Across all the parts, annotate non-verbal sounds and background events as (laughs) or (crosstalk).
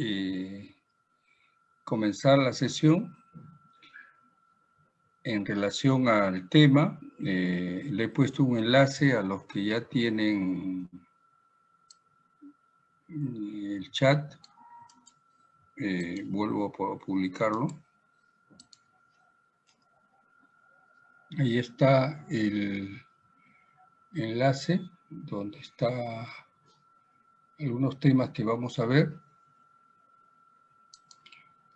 eh, comenzar la sesión. En relación al tema, eh, le he puesto un enlace a los que ya tienen el chat. Eh, vuelvo a publicarlo. Ahí está el enlace donde está algunos temas que vamos a ver.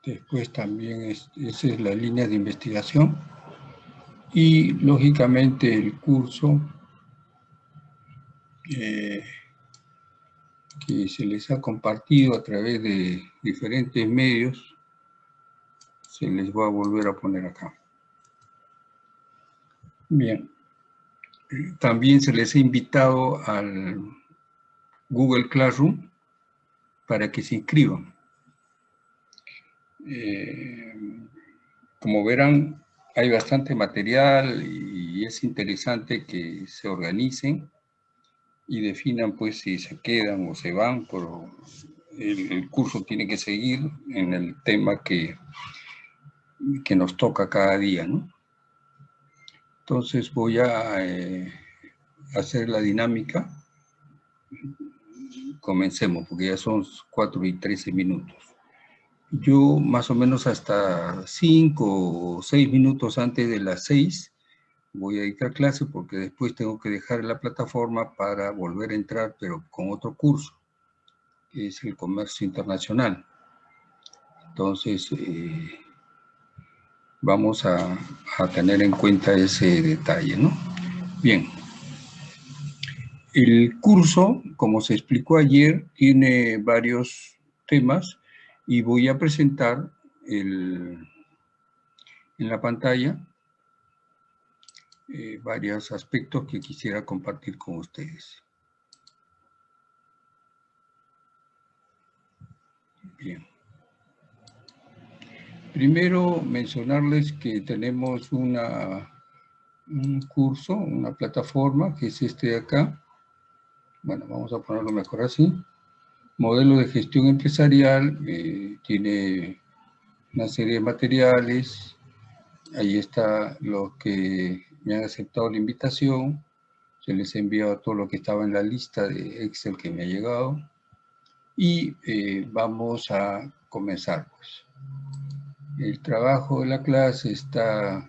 Después también es, esa es la línea de investigación. Y lógicamente el curso eh, que se les ha compartido a través de diferentes medios, se les va a volver a poner acá. Bien. También se les ha invitado al Google Classroom para que se inscriban. Eh, como verán, hay bastante material y es interesante que se organicen y definan pues si se quedan o se van, pero el, curso tiene que seguir en el tema que, que nos toca cada día, ¿no? Entonces voy a eh, hacer la dinámica. Comencemos, porque ya son 4 y 13 minutos. Yo más o menos hasta 5 o 6 minutos antes de las 6 voy a dictar clase porque después tengo que dejar la plataforma para volver a entrar, pero con otro curso, que es el comercio internacional. Entonces, eh, vamos a, tener en cuenta ese detalle, ¿no? Bien. El curso, como se explicó ayer, tiene varios temas y voy a presentar en la pantalla eh, varios aspectos que quisiera compartir con ustedes. Bien. Primero, mencionarles que tenemos una, un curso, una plataforma, que es este de acá. Bueno, vamos a ponerlo mejor así. Modelo de gestión empresarial, eh, tiene una serie de materiales. Ahí está lo que me han aceptado la invitación. Se les ha enviado todo lo que estaba en la lista de Excel que me ha llegado. Y eh, vamos a comenzar, pues. El trabajo de la clase está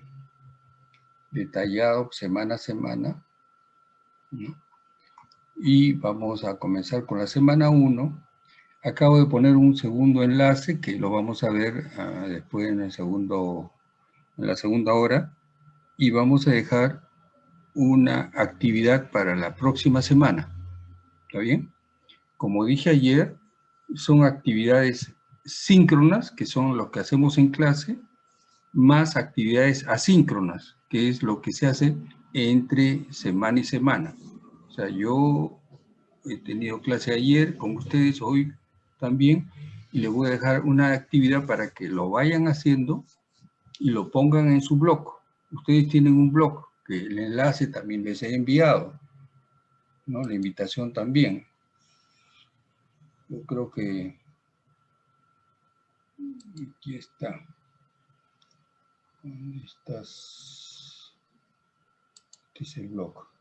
detallado semana a semana. Y vamos a comenzar con la semana 1. Acabo de poner un segundo enlace que lo vamos a ver ah, después en, el segundo, en la segunda hora. Y vamos a dejar una actividad para la próxima semana. ¿Está bien? Como dije ayer, son actividades síncronas, que son lo que hacemos en clase, más actividades asíncronas, que es lo que se hace entre semana y semana. O sea, yo he tenido clase ayer con ustedes, hoy también, y les voy a dejar una actividad para que lo vayan haciendo y lo pongan en su blog. Ustedes tienen un blog, que el enlace también les he enviado, ¿no? La invitación también. Yo creo que Aquí está. ¿Dónde estás? Este es el blog.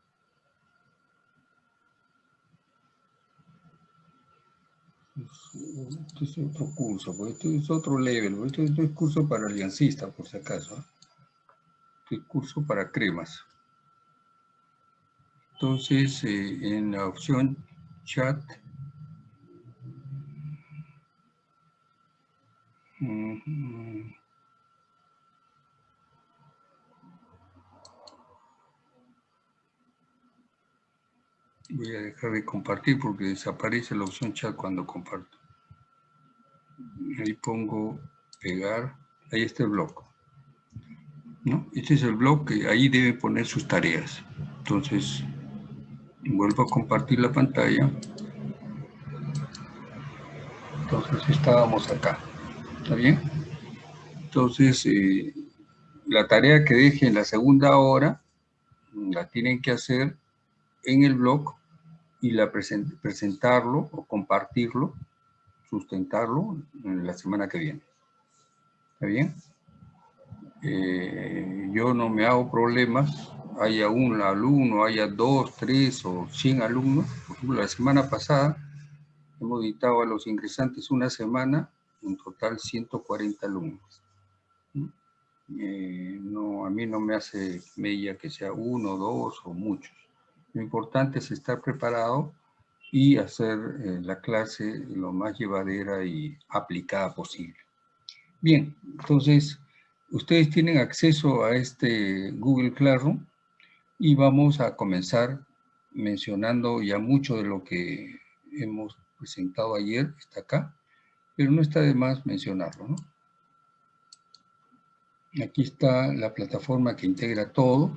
Este es otro curso, porque este es otro level, este, es curso para aliancista, por si acaso. Este es curso para cremas. Entonces, eh, en la opción chat, Voy a dejar de compartir porque desaparece la opción chat cuando comparto. Ahí pongo pegar, ahí está el blog. ¿No? Este es el blog que ahí debe poner sus tareas. Entonces, vuelvo a compartir la pantalla. Entonces estábamos acá. ¿Está bien? Entonces, eh, la tarea que deje en la segunda hora la tienen que hacer en el blog y la presentarlo o compartirlo, sustentarlo la semana que viene. ¿Está bien? Eh, yo no me hago problemas, haya un alumno, haya dos, tres o cien alumnos. Por ejemplo, la semana pasada hemos dictado a los ingresantes una semana, un total 140 alumnos. Eh, no, a mí no me hace mella que sea uno, dos o muchos. Lo importante es estar preparado y hacer eh, la clase lo más llevadera y aplicada posible. Bien, entonces, ustedes tienen acceso a este Google Classroom y vamos a comenzar mencionando ya mucho de lo que hemos presentado ayer, está acá, pero no está de más mencionarlo, ¿no? Aquí está la plataforma que integra todo.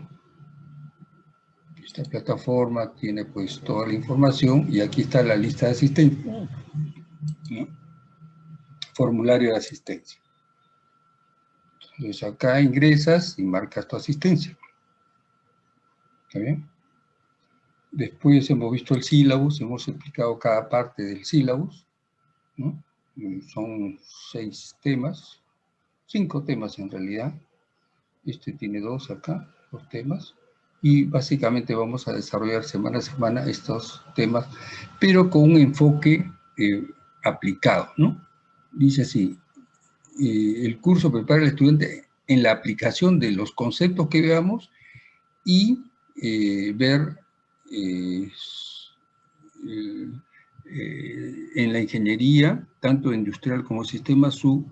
Esta plataforma tiene pues toda la información y aquí está la lista de asistencia. Formulario de asistencia. Entonces acá ingresas y marcas tu asistencia. ¿Está bien? Después hemos visto el sílabus, hemos explicado cada parte del sílabus. Son seis temas, cinco temas en realidad. Este tiene dos acá, dos temas. Y básicamente vamos a desarrollar semana a semana estos temas, pero con un enfoque eh, aplicado, ¿no? Dice así, eh, el curso prepara al estudiante en la aplicación de los conceptos que veamos y eh, ver en la ingeniería, tanto industrial como sistema, su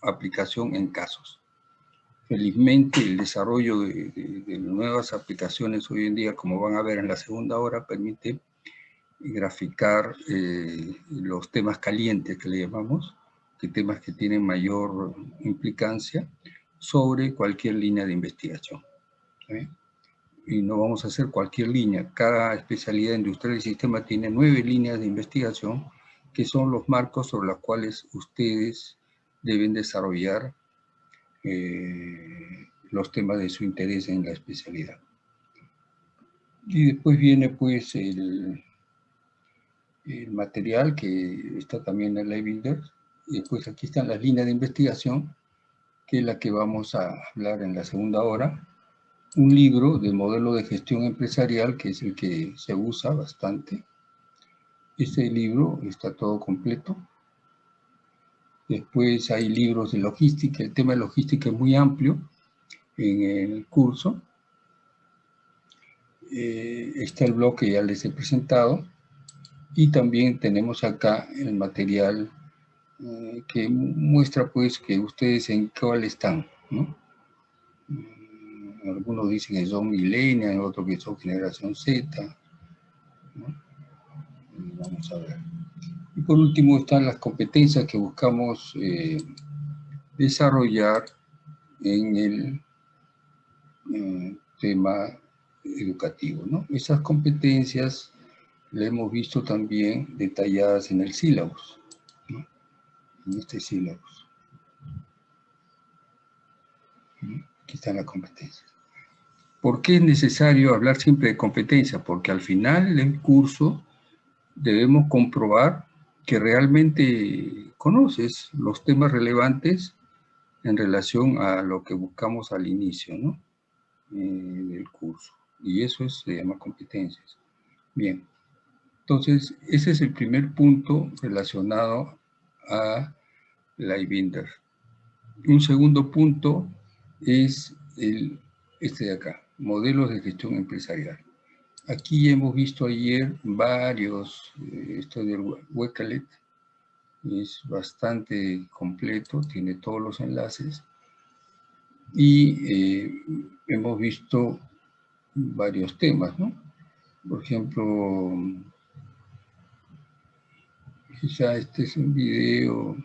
aplicación en casos. Felizmente el desarrollo de, nuevas aplicaciones hoy en día, como van a ver en la segunda hora, permite graficar eh, los temas calientes que le llamamos, que temas que tienen mayor implicancia sobre cualquier línea de investigación. Y no vamos a hacer cualquier línea. Cada especialidad industrial y sistema tiene nueve líneas de investigación que son los marcos sobre los cuales ustedes deben desarrollar eh, los temas de su interés en la especialidad. Y después viene pues el, material que está también en la Builder. Y después aquí están las líneas de investigación, que es la que vamos a hablar en la segunda hora. Un libro de modelo de gestión empresarial, que es el que se usa bastante. Este libro está todo completo. Después hay libros de logística, el tema de logística es muy amplio en el curso. Eh, está el blog que ya les he presentado. Y también tenemos acá el material eh, que muestra pues que ustedes en cuál están. Mm, algunos dicen que son millennials, otros que son generación Z. Vamos a ver. Y por último están las competencias que buscamos eh, desarrollar en el eh, tema educativo. ¿no? Esas competencias las hemos visto también detalladas en el sílabus, en este sílabus. Aquí están las competencias. ¿Por qué es necesario hablar siempre de competencia? Porque al final del curso debemos comprobar que realmente conoces los temas relevantes en relación a lo que buscamos al inicio ¿no? Eh, del curso. Y eso es, se llama competencias. Bien, entonces ese es el primer punto relacionado a la IBINDER. Un segundo punto es el, este de acá, modelos de gestión empresarial. Aquí hemos visto ayer varios, eh, esto del Wecalet, es bastante completo, tiene todos los enlaces. Y eh, hemos visto varios temas, ¿no? Por ejemplo, quizá este es un video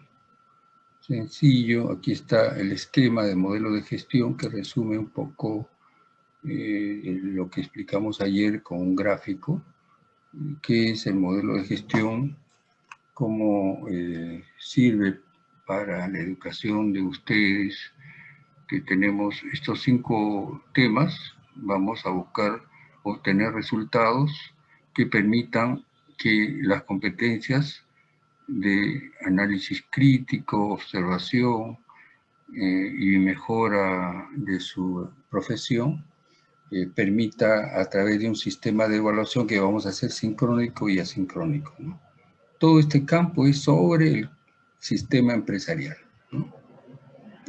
sencillo. Aquí está el esquema de modelo de gestión que resume un poco eh, lo que explicamos ayer con un gráfico, qué es el modelo de gestión, cómo eh, sirve para la educación de ustedes, que tenemos estos cinco temas, vamos a buscar obtener resultados que permitan que las competencias de análisis crítico, observación eh, y mejora de su profesión, eh, permita a través de un sistema de evaluación que vamos a hacer sincrónico y asincrónico. Todo este campo es sobre el sistema empresarial.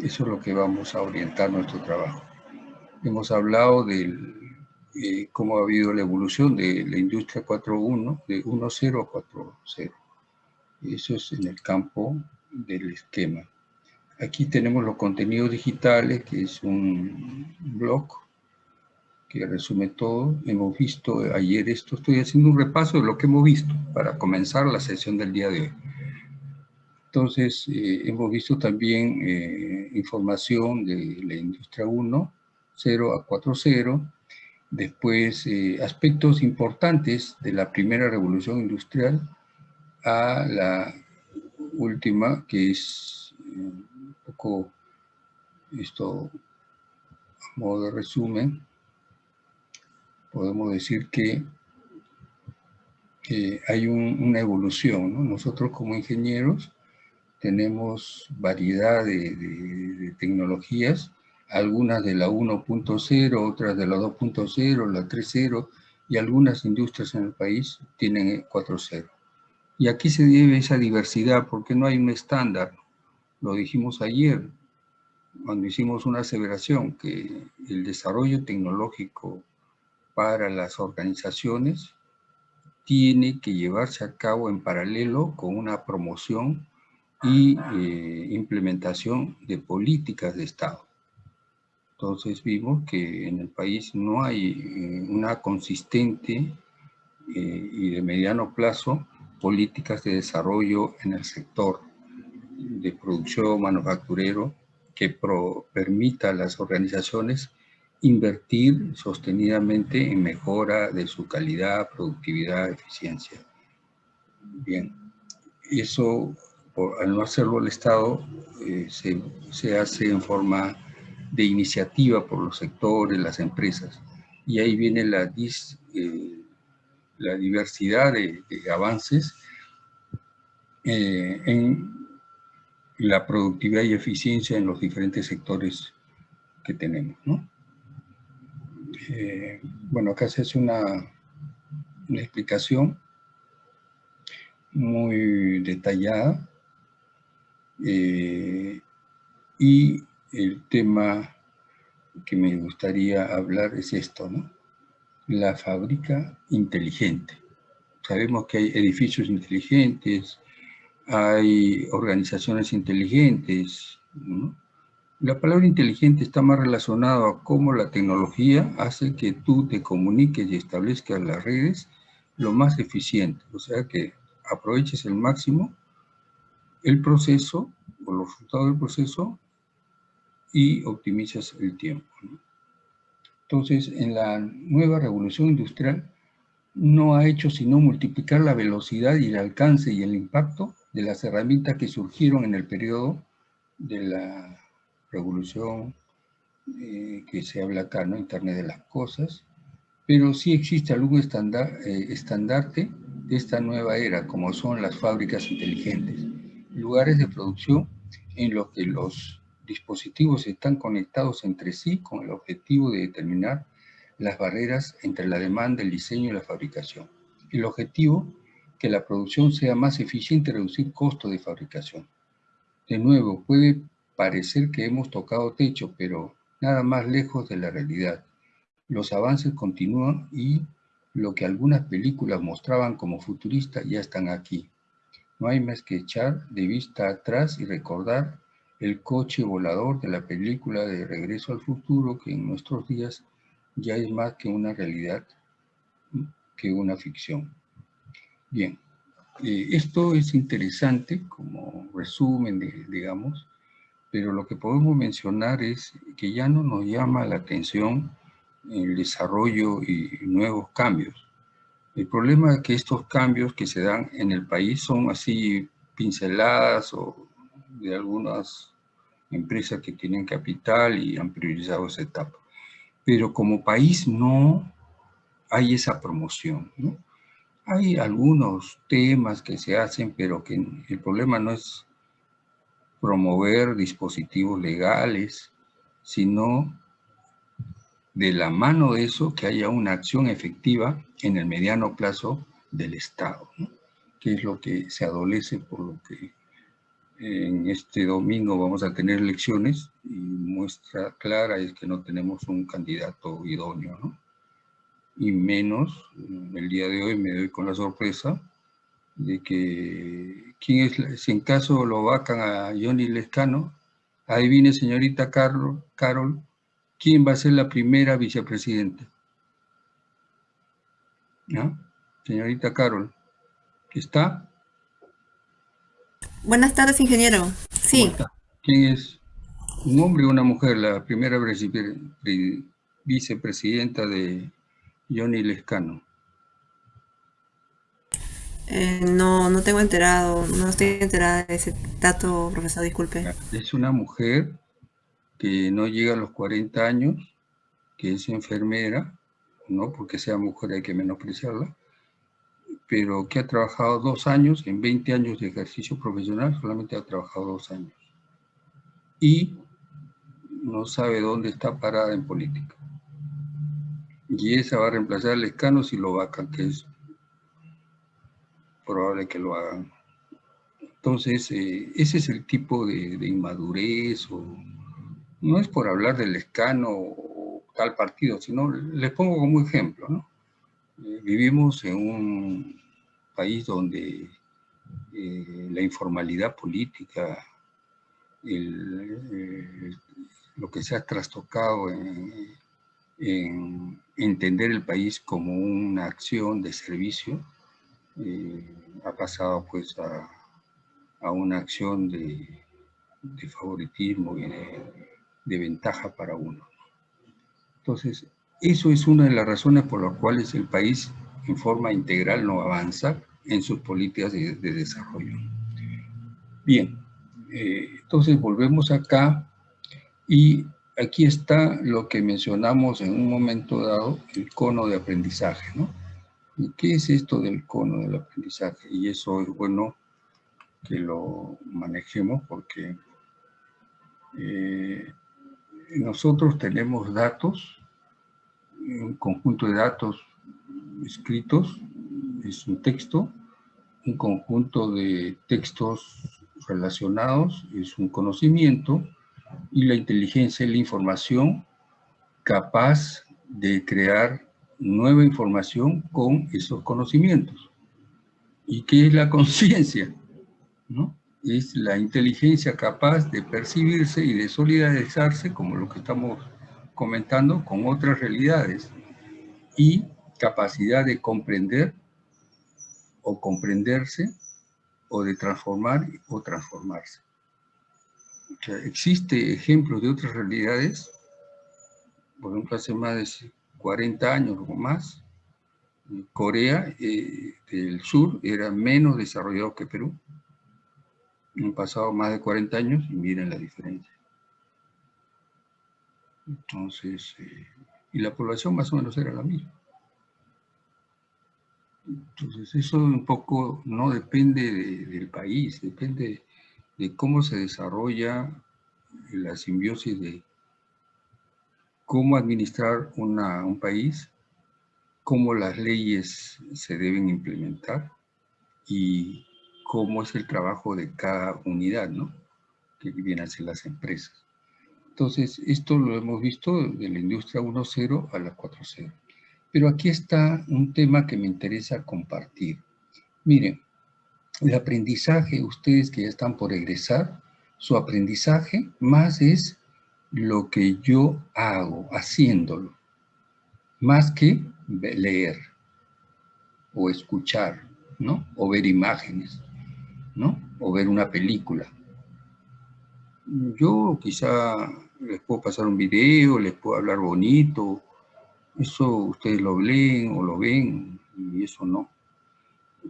Eso es lo que vamos a orientar nuestro trabajo. Hemos hablado de eh, cómo ha habido la evolución de la industria 4.1, de 1.0 a 4.0. Eso es en el campo del esquema. Aquí tenemos los contenidos digitales, que es un blog que resume todo. Hemos visto ayer esto, estoy haciendo un repaso de lo que hemos visto para comenzar la sesión del día de hoy. Entonces, eh, hemos visto también eh, información de la industria 1, 0 a 4.0, después eh, aspectos importantes de la primera revolución industrial a la última, que es un poco esto a modo de resumen, podemos decir que hay una evolución. Nosotros como ingenieros tenemos variedad de, tecnologías, algunas de la 1.0, otras de la 2.0, la 3.0, y algunas industrias en el país tienen 4.0. Y aquí se debe esa diversidad porque no hay un estándar. Lo dijimos ayer, cuando hicimos una aseveración, que el desarrollo tecnológico para las organizaciones tiene que llevarse a cabo en paralelo con una promoción y eh, implementación de políticas de Estado. Entonces vimos que en el país no hay eh, una consistente eh, y de mediano plazo políticas de desarrollo en el sector de producción manufacturero que permita a las organizaciones invertir sostenidamente en mejora de su calidad, productividad, eficiencia. Bien, eso al no hacerlo el Estado, eh, se, hace en forma de iniciativa por los sectores, las empresas. Y ahí viene la, eh, la diversidad de, avances eh, en la productividad y eficiencia en los diferentes sectores que tenemos. Bueno, acá se hace una, una explicación muy detallada eh, y el tema que me gustaría hablar es esto, ¿no? La fábrica inteligente. Sabemos que hay edificios inteligentes, hay organizaciones inteligentes, La palabra inteligente está más relacionada a cómo la tecnología hace que tú te comuniques y establezcas las redes lo más eficiente, o sea que aproveches el máximo el proceso o los resultados del proceso y optimizas el tiempo. Entonces, en la nueva revolución industrial no ha hecho sino multiplicar la velocidad y el alcance y el impacto de las herramientas que surgieron en el periodo de la revolución eh, que se habla acá, ¿no? Internet de las cosas, pero sí existe algún eh, estandarte de esta nueva era, como son las fábricas inteligentes lugares de producción en los que los dispositivos están conectados entre sí con el objetivo de determinar las barreras entre la demanda, el diseño y la fabricación. El objetivo, que la producción sea más eficiente y reducir costos de fabricación. De nuevo, puede parecer que hemos tocado techo, pero nada más lejos de la realidad. Los avances continúan y lo que algunas películas mostraban como futurista ya están aquí. No hay más que echar de vista atrás y recordar el coche volador de la película de Regreso al Futuro, que en nuestros días ya es más que una realidad que una ficción. Bien, eh, esto es interesante como resumen, digamos, pero lo que podemos mencionar es que ya no nos llama la atención el desarrollo y nuevos cambios. El problema es que estos cambios que se dan en el país son así pinceladas o de algunas empresas que tienen capital y han priorizado esa etapa. Pero como país no hay esa promoción. Hay algunos temas que se hacen, pero que el problema no es promover dispositivos legales, sino de la mano de eso que haya una acción efectiva en el mediano plazo del Estado, que es lo que se adolece por lo que en este domingo vamos a tener elecciones y muestra clara es que no tenemos un candidato idóneo. Y menos, el día de hoy me doy con la sorpresa de que, ¿quién es, si en caso lo vacan a Johnny Lescano, adivine señorita Carol, Carol, ¿quién va a ser la primera vicepresidenta? ¿No? Señorita Carol, ¿qué está? Buenas tardes, ingeniero. Sí. ¿Quién es? ¿Un hombre o una mujer? La primera vicepresidenta de Johnny Lescano. Eh, no, no tengo enterado, no estoy enterada de ese dato, profesor, disculpe. Es una mujer que no llega a los 40 años, que es enfermera, no porque sea mujer hay que menospreciarla, pero que ha trabajado dos años, en 20 años de ejercicio profesional, solamente ha trabajado dos años. Y no sabe dónde está parada en política. Y esa va a reemplazar al escano si lo vacan, que es probable que lo hagan. Entonces, eh, ese es el tipo de, inmadurez, o no es por hablar del escano o tal partido, sino les pongo como ejemplo, ¿no? Eh, vivimos en un país donde eh, la informalidad política, lo que se ha trastocado en, entender el país como una acción de servicio, ha pasado pues a, una acción de, favoritismo y de ventaja para uno. Entonces, eso es una de las razones por las cuales el país en forma integral no avanza en sus políticas de, desarrollo. Bien, eh, entonces volvemos acá y aquí está lo que mencionamos en un momento dado, el cono de aprendizaje, ¿no? ¿Y qué es esto del cono del aprendizaje? Y eso es bueno que lo manejemos porque eh, nosotros tenemos datos un conjunto de datos escritos, es un texto, un conjunto de textos relacionados, es un conocimiento, y la inteligencia es la información capaz de crear nueva información con esos conocimientos. ¿Y qué es la (laughs) conciencia? ¿No? Es la inteligencia capaz de percibirse y de solidarizarse, como lo que estamos comentando con otras realidades y capacidad de comprender o comprenderse o de transformar o transformarse. existe ejemplos de otras realidades, por ejemplo, hace más de 40 años o más, Corea eh, del Sur era menos desarrollado que Perú. Han pasado más de 40 años y miren la diferencia. Entonces, eh, y la población más o menos era la misma. Entonces, eso un poco no depende del país, depende de cómo se desarrolla la simbiosis de cómo administrar un país, cómo las leyes se deben implementar y cómo es el trabajo de cada unidad, ¿no? Que vienen a ser las empresas. Entonces, esto lo hemos visto de la industria 1.0 a la 4.0. Pero aquí está un tema que me interesa compartir. Miren, el aprendizaje, ustedes que ya están por egresar, su aprendizaje más es lo que yo hago, haciéndolo, más que leer o escuchar, ¿no? O ver imágenes, ¿no? O ver una película. Yo quizá les puedo pasar un video, les puedo hablar bonito, eso ustedes lo leen o lo ven y eso no.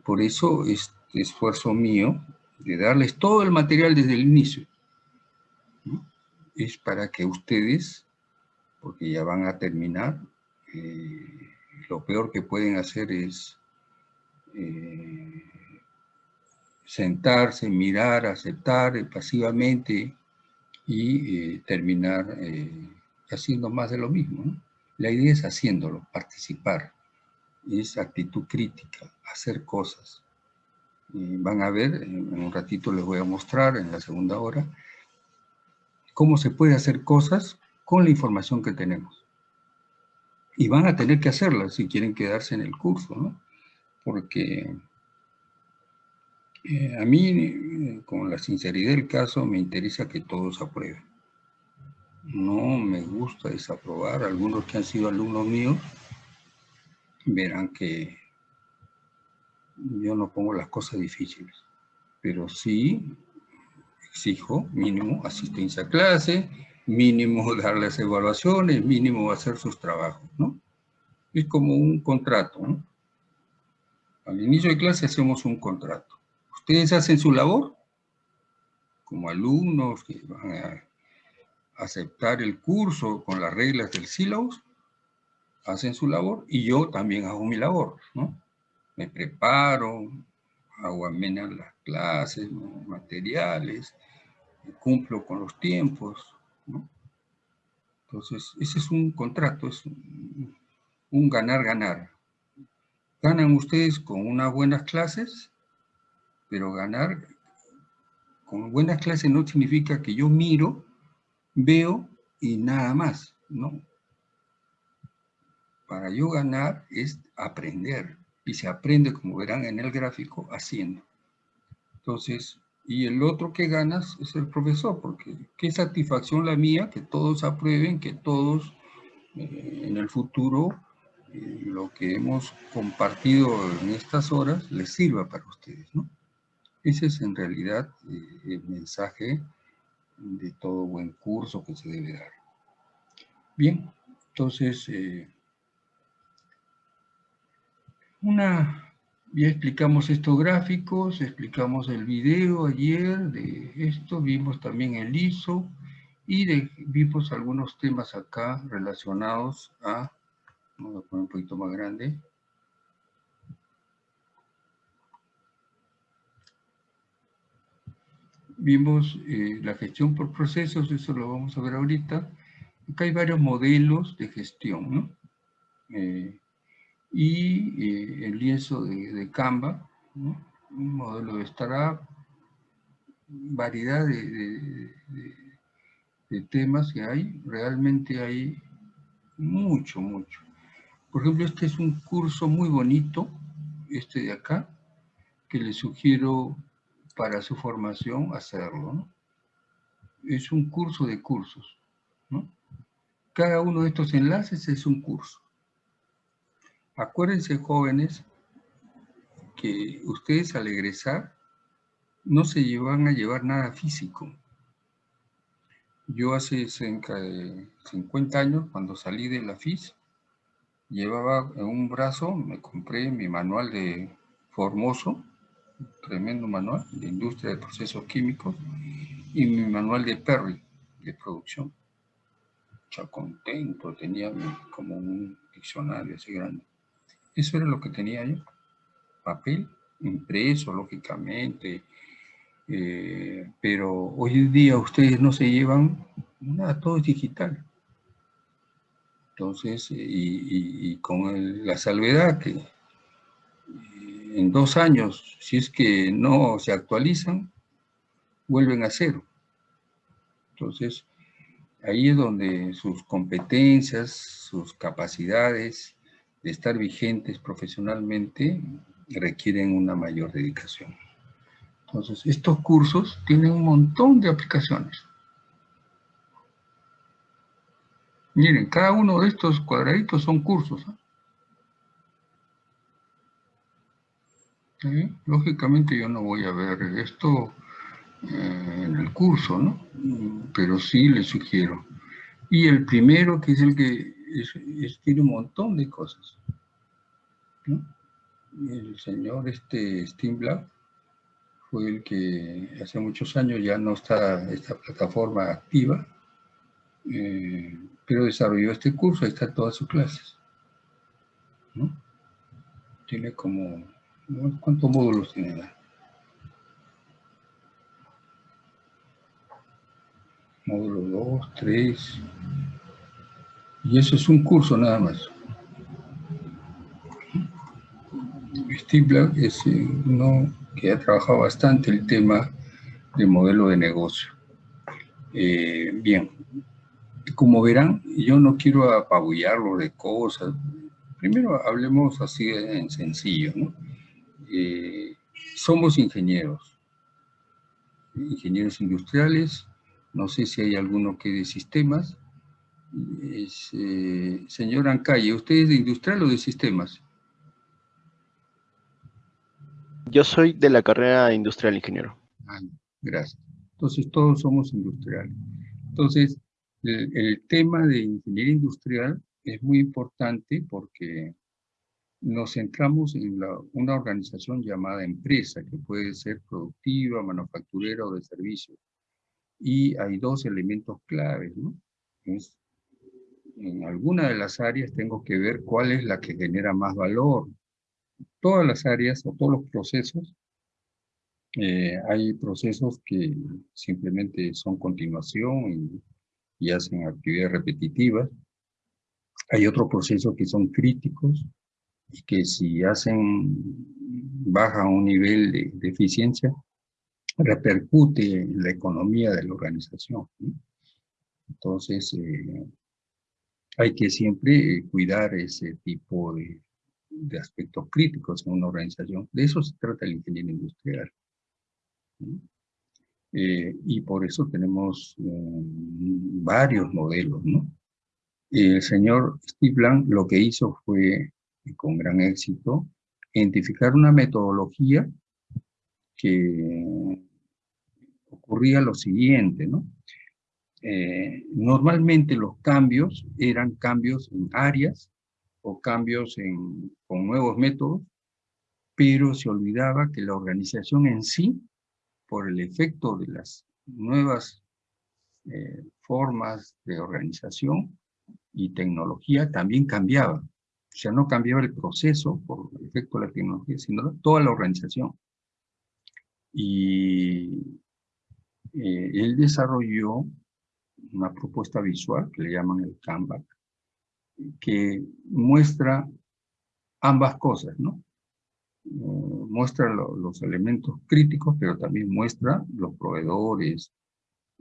Por eso este esfuerzo mío de darles todo el material desde el inicio es para que ustedes, porque ya van a terminar, eh, lo peor que pueden hacer es eh, sentarse, mirar, aceptar pasivamente y terminar haciendo más de lo mismo. La idea es haciéndolo, participar, es actitud crítica, hacer cosas. van a ver, en un ratito les voy a mostrar en la segunda hora, cómo se puede hacer cosas con la información que tenemos. Y van a tener que hacerlas si quieren quedarse en el curso, ¿no? Porque eh, a mí, eh, con la sinceridad del caso, me interesa que todos aprueben. No me gusta desaprobar. Algunos que han sido alumnos míos verán que yo no pongo las cosas difíciles, pero sí exijo mínimo asistencia a clase, mínimo (laughs) dar las evaluaciones, mínimo hacer sus trabajos, ¿no? Es como un contrato, ¿no? Al inicio de clase hacemos un contrato. Ustedes hacen su labor como alumnos que van a aceptar el curso con las reglas del sílabus, hacen su labor y yo también hago mi labor, ¿no? Me preparo, hago amenas las clases, materiales, cumplo con los tiempos. Entonces, ese es un contrato, es un ganar-ganar. Ganan ustedes con unas buenas clases, pero ganar con buenas clases no significa que yo miro, veo y nada más, ¿no? Para yo ganar es aprender, y se aprende, como verán en el gráfico, haciendo. Entonces, y el otro que ganas es el profesor, porque qué satisfacción la mía que todos aprueben, que todos eh, en el futuro eh, lo que hemos compartido en estas horas les sirva para ustedes, ¿no? Ese es en realidad eh, el mensaje de todo buen curso que se debe dar. Bien, entonces, una ya explicamos estos gráficos, explicamos el video ayer de esto, vimos también el ISO y vimos algunos temas acá relacionados a, vamos a poner un poquito más grande, vimos eh, la gestión por procesos, eso lo vamos a ver ahorita. Acá hay varios modelos de gestión, ¿no? Eh, y eh, el lienzo de, Canva, un modelo de startup, variedad de, de, temas que hay, realmente hay mucho, mucho. Por ejemplo, este es un curso muy bonito, este de acá, que le sugiero para su formación hacerlo. Es un curso de cursos. Cada uno de estos enlaces es un curso. Acuérdense, jóvenes, que ustedes al egresar no se van a llevar nada físico. Yo hace cerca de 50 años, cuando salí de la FIS, llevaba en un brazo, me compré mi manual de Formoso, tremendo manual de industria de procesos químicos, y mi manual de Perry, de producción. Ya contento, tenía como un diccionario así grande. Eso era lo que tenía yo. Papel impreso, lógicamente. Eh, pero hoy en día ustedes no se llevan nada, todo es digital. Entonces, y, con la salvedad que eh, en dos años, si es que no se actualizan, vuelven a cero. Entonces, ahí es donde sus competencias, sus capacidades, de estar vigentes profesionalmente requieren una mayor dedicación. Entonces, estos cursos tienen un montón de aplicaciones. Miren, cada uno de estos cuadraditos son cursos. Lógicamente yo no voy a ver esto eh, en el curso, ¿no? Pero sí les sugiero. Y el primero, que es el que tiene un montón de cosas. El señor este, Black fue el que hace muchos años ya no está esta plataforma activa, eh, pero desarrolló este curso, ahí están todas sus clases. Tiene como ¿Cuántos módulos tiene? Módulo 2, 3. Y eso es un curso nada más. Steve es uno que ha trabajado bastante el tema del modelo de negocio. Eh, bien, como verán, yo no quiero apabullarlo de cosas. Primero hablemos así en sencillo, ¿no? Eh, somos ingenieros, ingenieros industriales, no sé si hay alguno que de sistemas. Señor Ancalle, ¿usted es de industrial o de sistemas? Yo soy de la carrera industrial ingeniero. Ah, gracias. Entonces todos somos industriales. Entonces, el, tema de ingeniería industrial es muy importante porque nos centramos en una organización llamada empresa, que puede ser productiva, manufacturera o de servicio. Y hay dos elementos claves, ¿no? En alguna de las áreas tengo que ver cuál es la que genera más valor, todas las áreas o todos los procesos, eh, hay procesos que simplemente son continuación y, hacen actividades repetitivas. Hay otros procesos que son críticos y que si hacen baja un nivel de, eficiencia, repercute en la economía de la organización. Entonces, eh, hay que siempre cuidar ese tipo de, de aspectos críticos en una organización. De eso se trata el ingeniero industrial. Eh, y por eso tenemos mm, varios modelos, ¿no? El señor Steve Blank lo que hizo fue, con gran éxito, identificar una metodología que ocurría lo siguiente, ¿no? Eh, normalmente los cambios eran cambios en áreas o cambios con nuevos métodos, pero se olvidaba que la organización en sí, por el efecto de las nuevas eh, formas de organización y tecnología, también cambiaba. O sea, no cambiaba el proceso por el efecto de la tecnología, sino toda la organización. Y eh, él desarrolló una propuesta visual que le llaman el Canva, que muestra ambas cosas, ¿no? Eh, muestra los elementos críticos, pero también muestra los proveedores,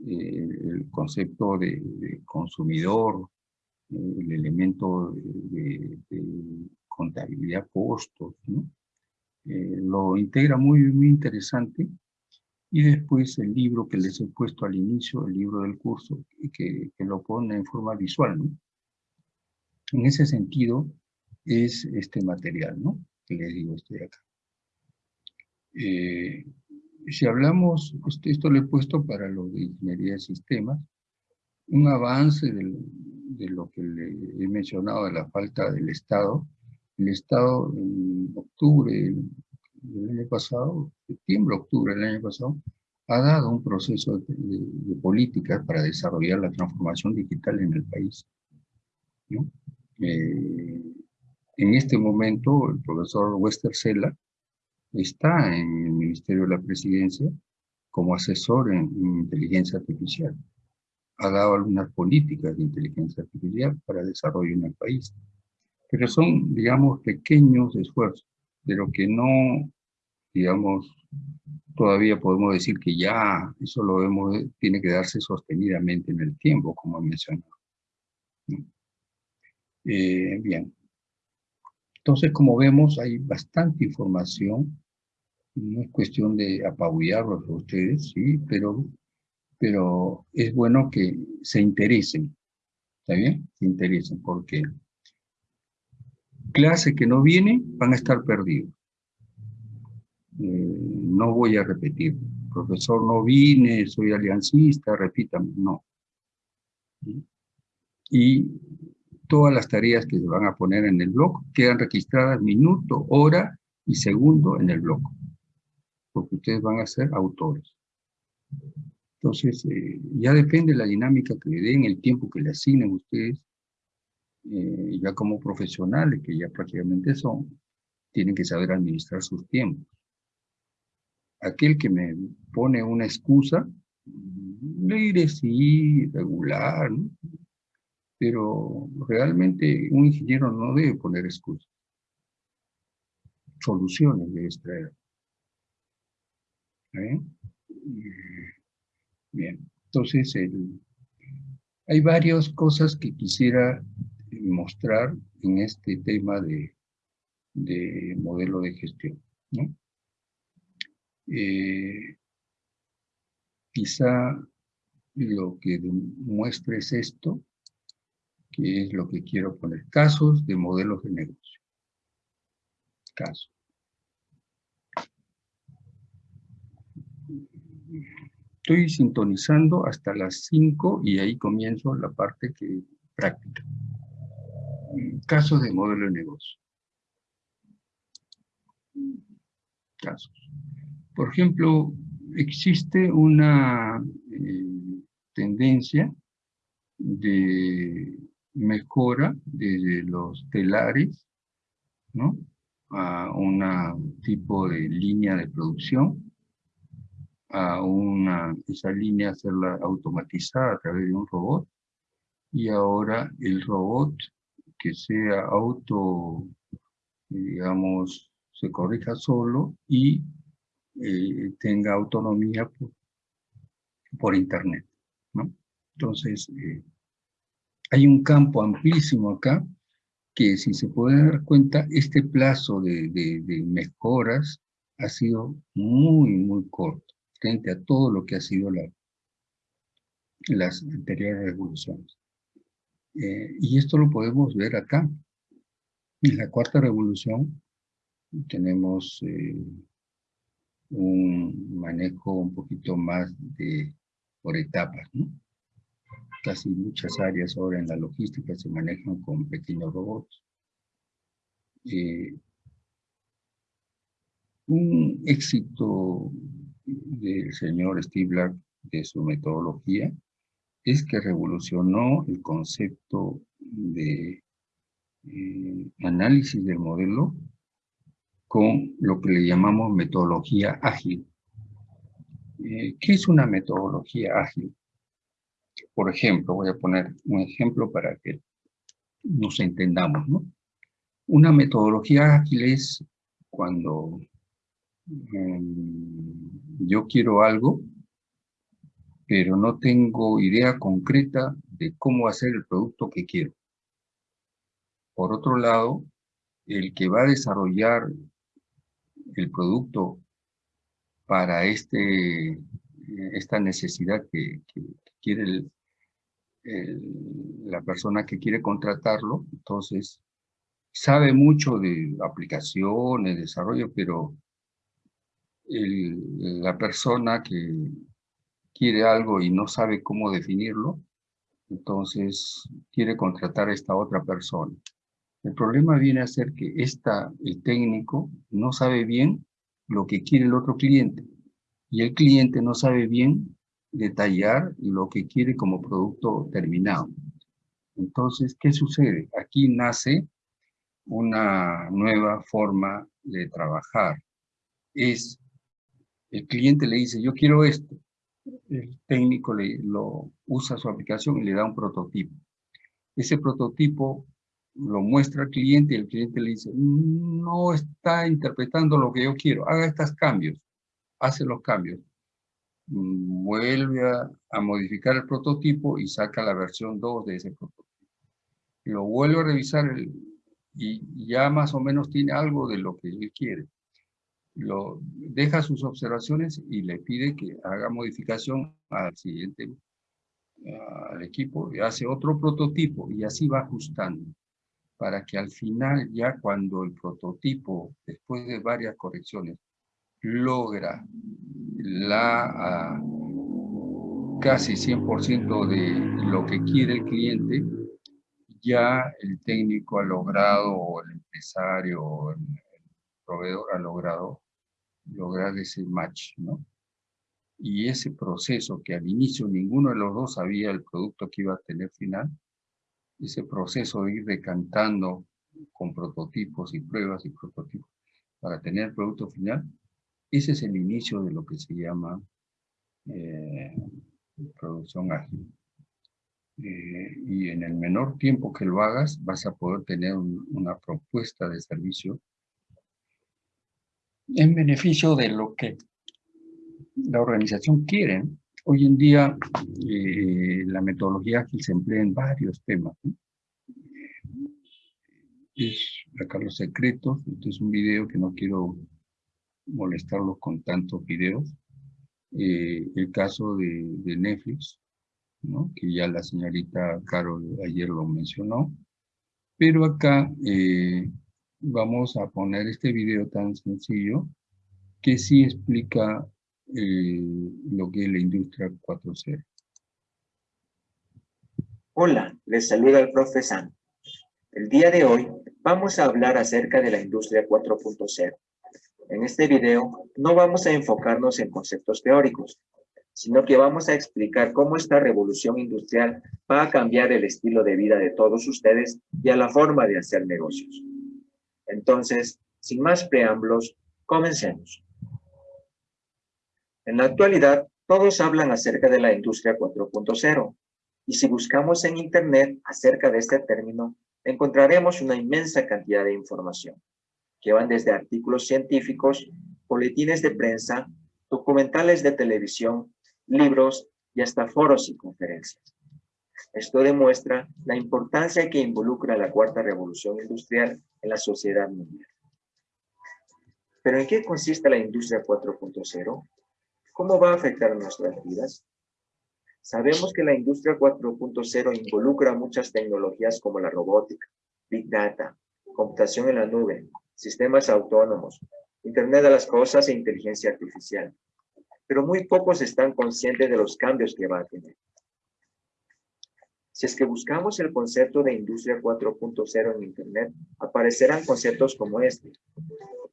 eh, el concepto de, consumidor, eh, el elemento de, contabilidad costos, ¿no? lo integra muy, muy interesante. Y después el libro que les he puesto al inicio, el libro del curso, que, que lo pone en forma visual, ¿no? En ese sentido es este material, ¿no? Que les digo, estoy acá. Eh, si hablamos, esto lo he puesto para lo de ingeniería de sistemas, un avance de lo que le he mencionado de la falta del Estado. El Estado en octubre del año pasado, septiembre, octubre del año pasado, ha dado un proceso de, de políticas para desarrollar la transformación digital en el país. ¿no? Eh, en este momento, el profesor Wester Sela está en el Ministerio de la Presidencia como asesor en, inteligencia artificial. Ha dado algunas políticas de inteligencia artificial para desarrollo en el país. Pero son, digamos, pequeños esfuerzos, pero que no, digamos, todavía podemos decir que ya eso lo vemos, tiene que darse sostenidamente en el tiempo, como he mencionado. Eh, bien. Entonces, como vemos, hay bastante información. No es cuestión de apabullarlos a ustedes, sí, pero, pero es bueno que se interesen. ¿Está bien? Se interesen, porque clase que no viene van a estar perdidos. Eh, no voy a repetir, profesor, no vine, soy aliancista, repítame, no. Y todas las tareas que se van a poner en el blog quedan registradas minuto, hora y segundo en el blog, porque ustedes van a ser autores. Entonces, eh, ya depende la dinámica que le den, el tiempo que le asignen ustedes, eh, ya como profesionales, que ya prácticamente son, tienen que saber administrar sus tiempos. Aquel que me pone una excusa, le diré sí, regular, pero realmente un ingeniero no debe poner excusas. Soluciones debe extraer. ¿Eh? Bien, entonces hay varias cosas que quisiera mostrar en este tema de, modelo de gestión. Eh, quizá lo que muestre es esto, que es lo que quiero poner. Casos de modelos de negocio. Casos. Estoy sintonizando hasta las 5 y ahí comienzo la parte que práctica. Casos de modelo de negocio. Casos. Por ejemplo, existe una eh, tendencia de mejora de los telares, ¿no? A un tipo de línea de producción, a una, esa línea hacerla automatizada a través de un robot, y ahora el robot que sea auto, digamos, se corrija solo y eh, tenga autonomía por, internet. Entonces, eh, hay un campo amplísimo acá que si se puede dar cuenta, este plazo de, mejoras ha sido muy, muy corto frente a todo lo que ha sido la, las anteriores revoluciones. Eh, y esto lo podemos ver acá. En la cuarta revolución tenemos eh, un manejo un poquito más de por etapas, ¿no? Casi muchas áreas ahora en la logística se manejan con pequeños robots. Eh, un éxito del señor Steve de su metodología es que revolucionó el concepto de eh, análisis del modelo con lo que le llamamos metodología ágil. Eh, ¿Qué es una metodología ágil? Por ejemplo, voy a poner un ejemplo para que nos entendamos, ¿no? Una metodología ágil es cuando em, yo quiero algo, pero no tengo idea concreta de cómo hacer el producto que quiero. Por otro lado, el que va a desarrollar el producto para este, esta necesidad que, quiere la persona que quiere contratarlo, entonces sabe mucho de aplicaciones, desarrollo, pero la persona que quiere algo y no sabe cómo definirlo, entonces quiere contratar a esta otra persona. El problema viene a ser que esta, el técnico no sabe bien lo que quiere el otro cliente y el cliente no sabe bien detallar lo que quiere como producto terminado. Entonces, ¿qué sucede? Aquí nace una nueva forma de trabajar. Es, el cliente le dice, yo quiero esto. El técnico le, lo usa su aplicación y le da un prototipo. Ese prototipo lo muestra al cliente y el cliente le dice, no está interpretando lo que yo quiero, haga estos cambios, hace los cambios. Vuelve a, modificar el prototipo y saca la versión 2 de ese prototipo. Lo vuelve a revisar y ya más o menos tiene algo de lo que él quiere. Lo, deja sus observaciones y le pide que haga modificación al siguiente al equipo y hace otro prototipo y así va ajustando para que al final, ya cuando el prototipo, después de varias correcciones, logra la ah, casi 100% de lo que quiere el cliente, ya el técnico ha logrado, o el empresario, el, proveedor ha logrado lograr ese match, ¿no? Y ese proceso que al inicio ninguno de los dos sabía el producto que iba a tener final, ese proceso de ir decantando con prototipos y pruebas y prototipos, para tener el producto final, ese es el inicio de lo que se llama eh, producción ágil. Eh, y en el menor tiempo que lo hagas, vas a poder tener una propuesta de servicio en beneficio de lo que la organización quiere. Hoy en día eh, la metodología ágil se emplea en varios temas. Es acá los secretos, este es un video que no quiero molestarlos con tantos videos. Eh, el caso de, Netflix, que ya la señorita Carol ayer lo mencionó. Pero acá eh, vamos a poner este video tan sencillo que sí explica eh, lo que es la industria 4.0. Hola, les saluda el profesor. El día de hoy vamos a hablar acerca de la industria 4.0. En este video no vamos a enfocarnos en conceptos teóricos, sino que vamos a explicar cómo esta revolución industrial va a cambiar el estilo de vida de todos ustedes y a la forma de hacer negocios. Entonces, sin más preámbulos, comencemos. En la actualidad, todos hablan acerca de la industria 4.0, y si buscamos en Internet acerca de este término, encontraremos una inmensa cantidad de información, que van desde artículos científicos, boletines de prensa, documentales de televisión, libros y hasta foros y conferencias. Esto demuestra la importancia que involucra la cuarta revolución industrial en la sociedad mundial. ¿Pero en qué consiste la industria 4.0? ¿Cómo va a afectar nuestras vidas? Sabemos que la industria 4.0 involucra muchas tecnologías como la robótica, Big Data, computación en la nube, sistemas autónomos, Internet de las cosas e inteligencia artificial. Pero muy pocos están conscientes de los cambios que va a tener. Si es que buscamos el concepto de industria 4.0 en Internet, aparecerán conceptos como este.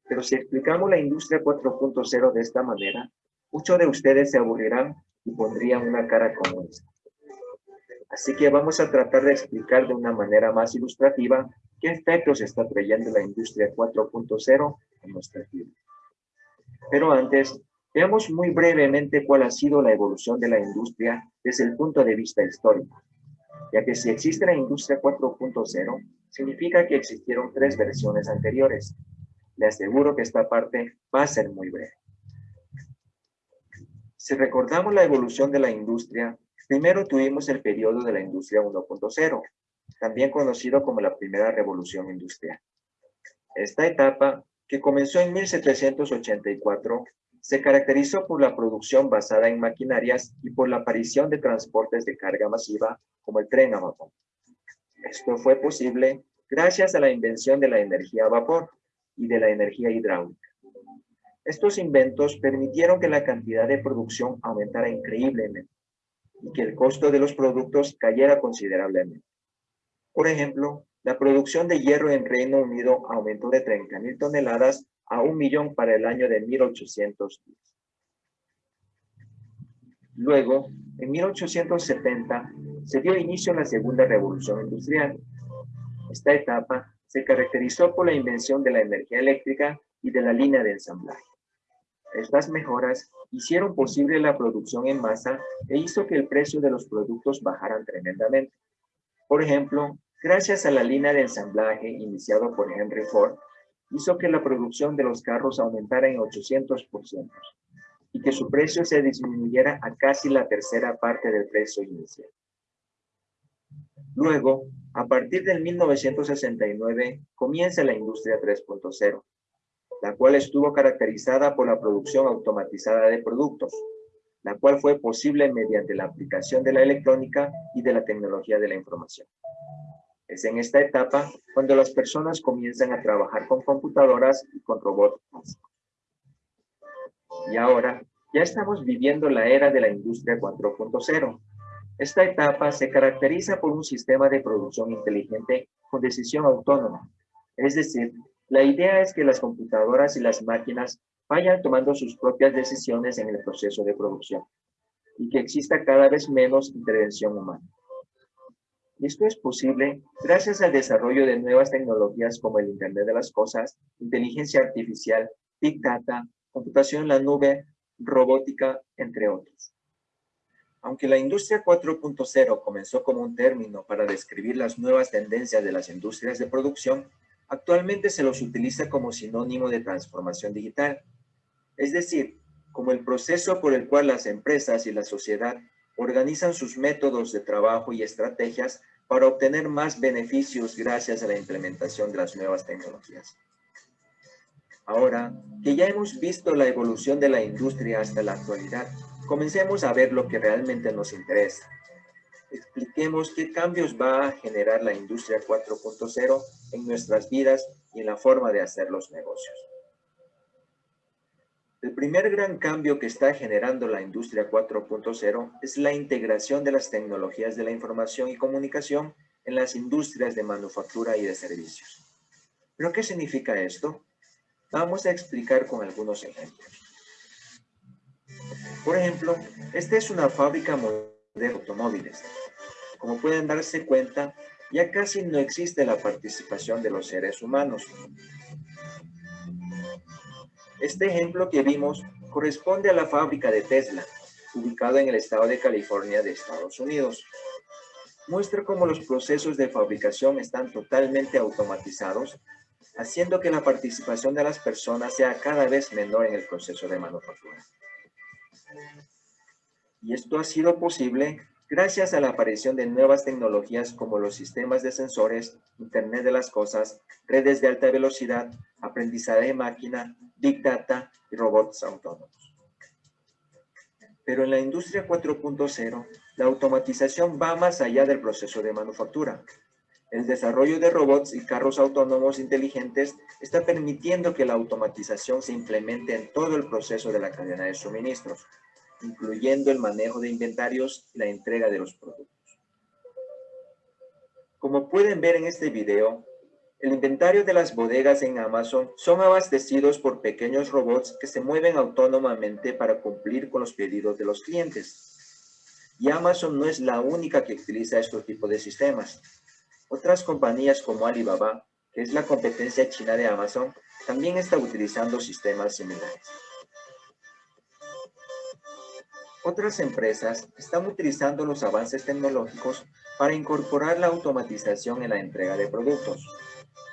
Pero si explicamos la industria 4.0 de esta manera, muchos de ustedes se aburrirán y pondrían una cara como esta. Así que vamos a tratar de explicar de una manera más ilustrativa qué efectos está trayendo la industria 4.0 en nuestra vida. Pero antes, veamos muy brevemente cuál ha sido la evolución de la industria desde el punto de vista histórico, ya que si existe la industria 4.0, significa que existieron tres versiones anteriores. Le aseguro que esta parte va a ser muy breve. Si recordamos la evolución de la industria, primero tuvimos el periodo de la industria 1.0, también conocido como la primera revolución industrial. Esta etapa, que comenzó en 1784, se caracterizó por la producción basada en maquinarias y por la aparición de transportes de carga masiva como el tren a vapor. Esto fue posible gracias a la invención de la energía a vapor y de la energía hidráulica. Estos inventos permitieron que la cantidad de producción aumentara increíblemente y que el costo de los productos cayera considerablemente. Por ejemplo, la producción de hierro en Reino Unido aumentó de 30.000 toneladas a un millón para el año de 1810. Luego, en 1870, se dio inicio a la segunda revolución industrial. Esta etapa se caracterizó por la invención de la energía eléctrica y de la línea de ensamblaje. Estas mejoras hicieron posible la producción en masa e hizo que el precio de los productos bajaran tremendamente. Por ejemplo, gracias a la línea de ensamblaje iniciado por Henry Ford, hizo que la producción de los carros aumentara en 800% y que su precio se disminuyera a casi la tercera parte del precio inicial. Luego, a partir del 1969, comienza la industria 3.0, la cual estuvo caracterizada por la producción automatizada de productos, la cual fue posible mediante la aplicación de la electrónica y de la tecnología de la información. Es en esta etapa cuando las personas comienzan a trabajar con computadoras y con robots. Y ahora, ya estamos viviendo la era de la industria 4.0. Esta etapa se caracteriza por un sistema de producción inteligente con decisión autónoma, es decir, la idea es que las computadoras y las máquinas vayan tomando sus propias decisiones en el proceso de producción y que exista cada vez menos intervención humana. Y esto es posible gracias al desarrollo de nuevas tecnologías como el Internet de las Cosas, inteligencia artificial, Big Data, computación en la nube, robótica, entre otros. Aunque la industria 4.0 comenzó como un término para describir las nuevas tendencias de las industrias de producción, actualmente se los utiliza como sinónimo de transformación digital. Es decir, como el proceso por el cual las empresas y la sociedad organizan sus métodos de trabajo y estrategias para obtener más beneficios gracias a la implementación de las nuevas tecnologías. Ahora que ya hemos visto la evolución de la industria hasta la actualidad, comencemos a ver lo que realmente nos interesa. Expliquemos qué cambios va a generar la industria 4.0 en nuestras vidas y en la forma de hacer los negocios. El primer gran cambio que está generando la industria 4.0 es la integración de las tecnologías de la información y comunicación en las industrias de manufactura y de servicios. ¿Pero qué significa esto? Vamos a explicar con algunos ejemplos. Por ejemplo, esta es una fábrica de automóviles. Como pueden darse cuenta, ya casi no existe la participación de los seres humanos. Este ejemplo que vimos corresponde a la fábrica de Tesla, ubicada en el estado de California de Estados Unidos. Muestra cómo los procesos de fabricación están totalmente automatizados, haciendo que la participación de las personas sea cada vez menor en el proceso de manufactura. Y esto ha sido posible gracias a la aparición de nuevas tecnologías como los sistemas de sensores, Internet de las Cosas, redes de alta velocidad, aprendizaje de máquina, Big Data y robots autónomos. Pero en la industria 4.0, la automatización va más allá del proceso de manufactura. El desarrollo de robots y carros autónomos inteligentes está permitiendo que la automatización se implemente en todo el proceso de la cadena de suministros, incluyendo el manejo de inventarios y la entrega de los productos. Como pueden ver en este video, el inventario de las bodegas en Amazon son abastecidos por pequeños robots que se mueven autónomamente para cumplir con los pedidos de los clientes. Y Amazon no es la única que utiliza este tipo de sistemas. Otras compañías como Alibaba, que es la competencia china de Amazon, también está utilizando sistemas similares. Otras empresas están utilizando los avances tecnológicos para incorporar la automatización en la entrega de productos.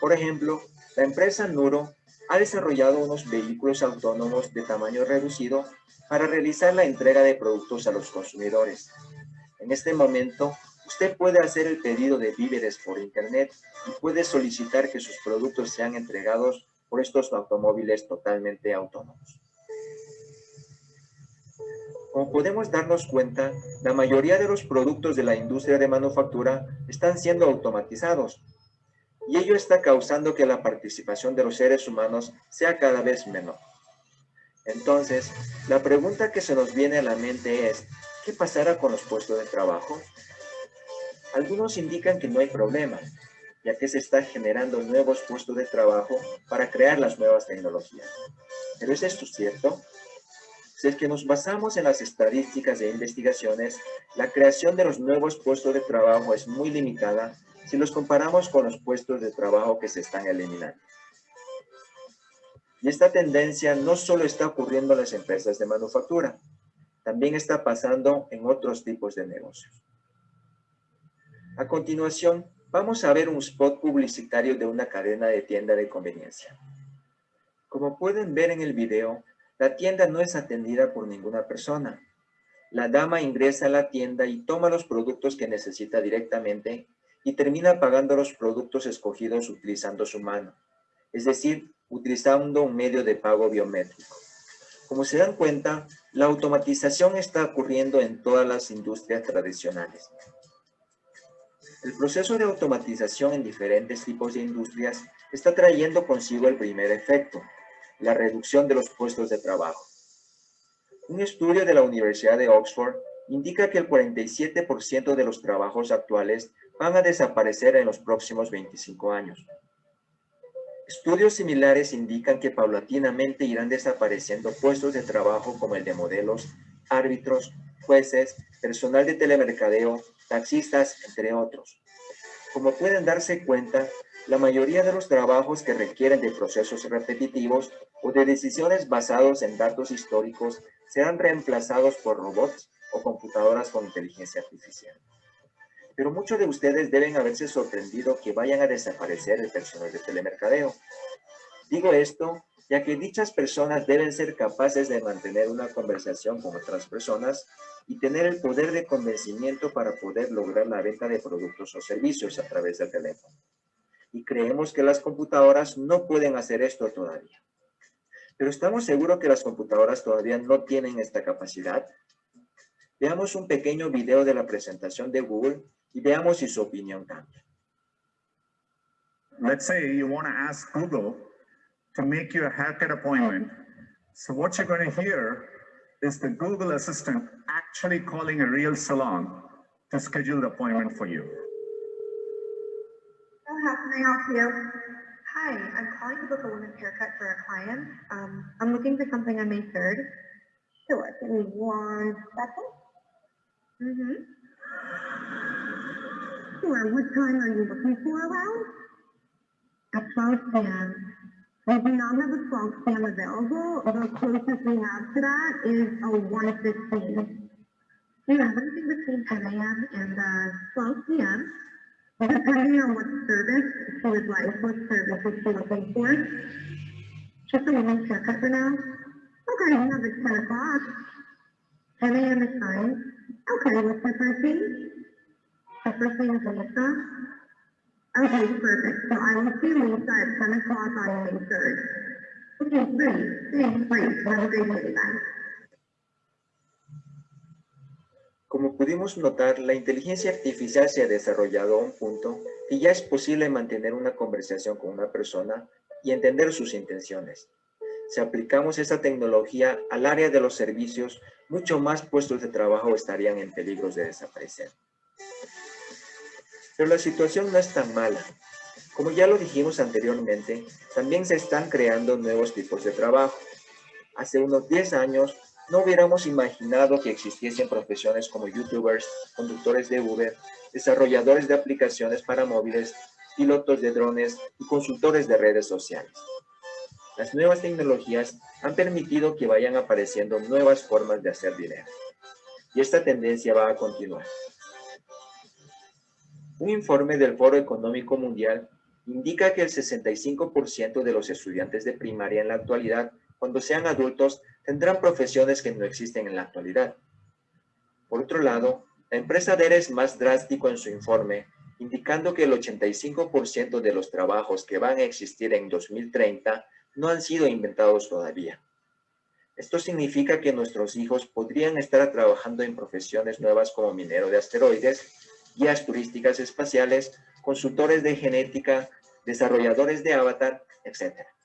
Por ejemplo, la empresa Nuro ha desarrollado unos vehículos autónomos de tamaño reducido para realizar la entrega de productos a los consumidores. En este momento, usted puede hacer el pedido de víveres por internet y puede solicitar que sus productos sean entregados por estos automóviles totalmente autónomos. Como podemos darnos cuenta, la mayoría de los productos de la industria de manufactura están siendo automatizados y ello está causando que la participación de los seres humanos sea cada vez menor. Entonces, la pregunta que se nos viene a la mente es, ¿qué pasará con los puestos de trabajo? Algunos indican que no hay problema, ya que se están generando nuevos puestos de trabajo para crear las nuevas tecnologías. ¿Pero es esto cierto? Si es que nos basamos en las estadísticas de investigaciones, la creación de los nuevos puestos de trabajo es muy limitada si los comparamos con los puestos de trabajo que se están eliminando. Y esta tendencia no solo está ocurriendo en las empresas de manufactura, también está pasando en otros tipos de negocios. A continuación, vamos a ver un spot publicitario de una cadena de tienda de conveniencia. Como pueden ver en el video, la tienda no es atendida por ninguna persona. La dama ingresa a la tienda y toma los productos que necesita directamente y termina pagando los productos escogidos utilizando su mano, es decir, utilizando un medio de pago biométrico. Como se dan cuenta, la automatización está ocurriendo en todas las industrias tradicionales. El proceso de automatización en diferentes tipos de industrias está trayendo consigo el primer efecto, la reducción de los puestos de trabajo. Un estudio de la Universidad de Oxford indica que el 47% de los trabajos actuales van a desaparecer en los próximos 25 años. Estudios similares indican que paulatinamente irán desapareciendo puestos de trabajo como el de modelos, árbitros, jueces, personal de telemercadeo, taxistas, entre otros. Como pueden darse cuenta, la mayoría de los trabajos que requieren de procesos repetitivos o de decisiones basados en datos históricos serán reemplazados por robots o computadoras con inteligencia artificial. Pero muchos de ustedes deben haberse sorprendido que vayan a desaparecer el personal de telemercadeo. Digo esto ya que dichas personas deben ser capaces de mantener una conversación con otras personas y tener el poder de convencimiento para poder lograr la venta de productos o servicios a través del teléfono y creemos que las computadoras no pueden hacer esto todavía. Pero estamos seguros que las computadoras todavía no tienen esta capacidad. Veamos un pequeño video de la presentación de Google y veamos si su opinión cambia. Let's say you want to ask Google to make you a haircut appointment. So what you're going to hear is the Google Assistant actually calling a real salon to schedule the appointment for you. How can I help you? Hi, I'm calling to book a women's haircut for a client. Um, I'm looking for something on May 3rd. Sure, give me one second. Mm-hmm. Sure, what time are you looking for around? At 12 p.m. We do not have a 12 p.m. available. The closest we have to that is a 1.15. We have anything between 10 a.m. and uh, 12 p.m. Depending on what service she would like, what service she looking for? Just a woman's haircut for now? Okay, we have it 10 o'clock. 10 a.m. is fine. Okay, what's her first name? Her first name is Lisa. Okay, perfect. So I will see Lisa at 10 o'clock on May 3rd. Okay, great. Thanks, great. Have a great day, bye. Como pudimos notar, la inteligencia artificial se ha desarrollado a un punto que ya es posible mantener una conversación con una persona y entender sus intenciones. Si aplicamos esta tecnología al área de los servicios, mucho más puestos de trabajo estarían en peligro de desaparecer. Pero la situación no es tan mala. Como ya lo dijimos anteriormente, también se están creando nuevos tipos de trabajo. Hace unos 10 años, no hubiéramos imaginado que existiesen profesiones como youtubers, conductores de Uber, desarrolladores de aplicaciones para móviles, pilotos de drones y consultores de redes sociales. Las nuevas tecnologías han permitido que vayan apareciendo nuevas formas de hacer dinero. Y esta tendencia va a continuar. Un informe del Foro Económico Mundial indica que el 65% de los estudiantes de primaria en la actualidad, cuando sean adultos, tendrán profesiones que no existen en la actualidad. Por otro lado, la empresa DER es más drástico en su informe, indicando que el 85% de los trabajos que van a existir en 2030 no han sido inventados todavía. Esto significa que nuestros hijos podrían estar trabajando en profesiones nuevas como minero de asteroides, guías turísticas espaciales, consultores de genética, desarrolladores de avatar, etc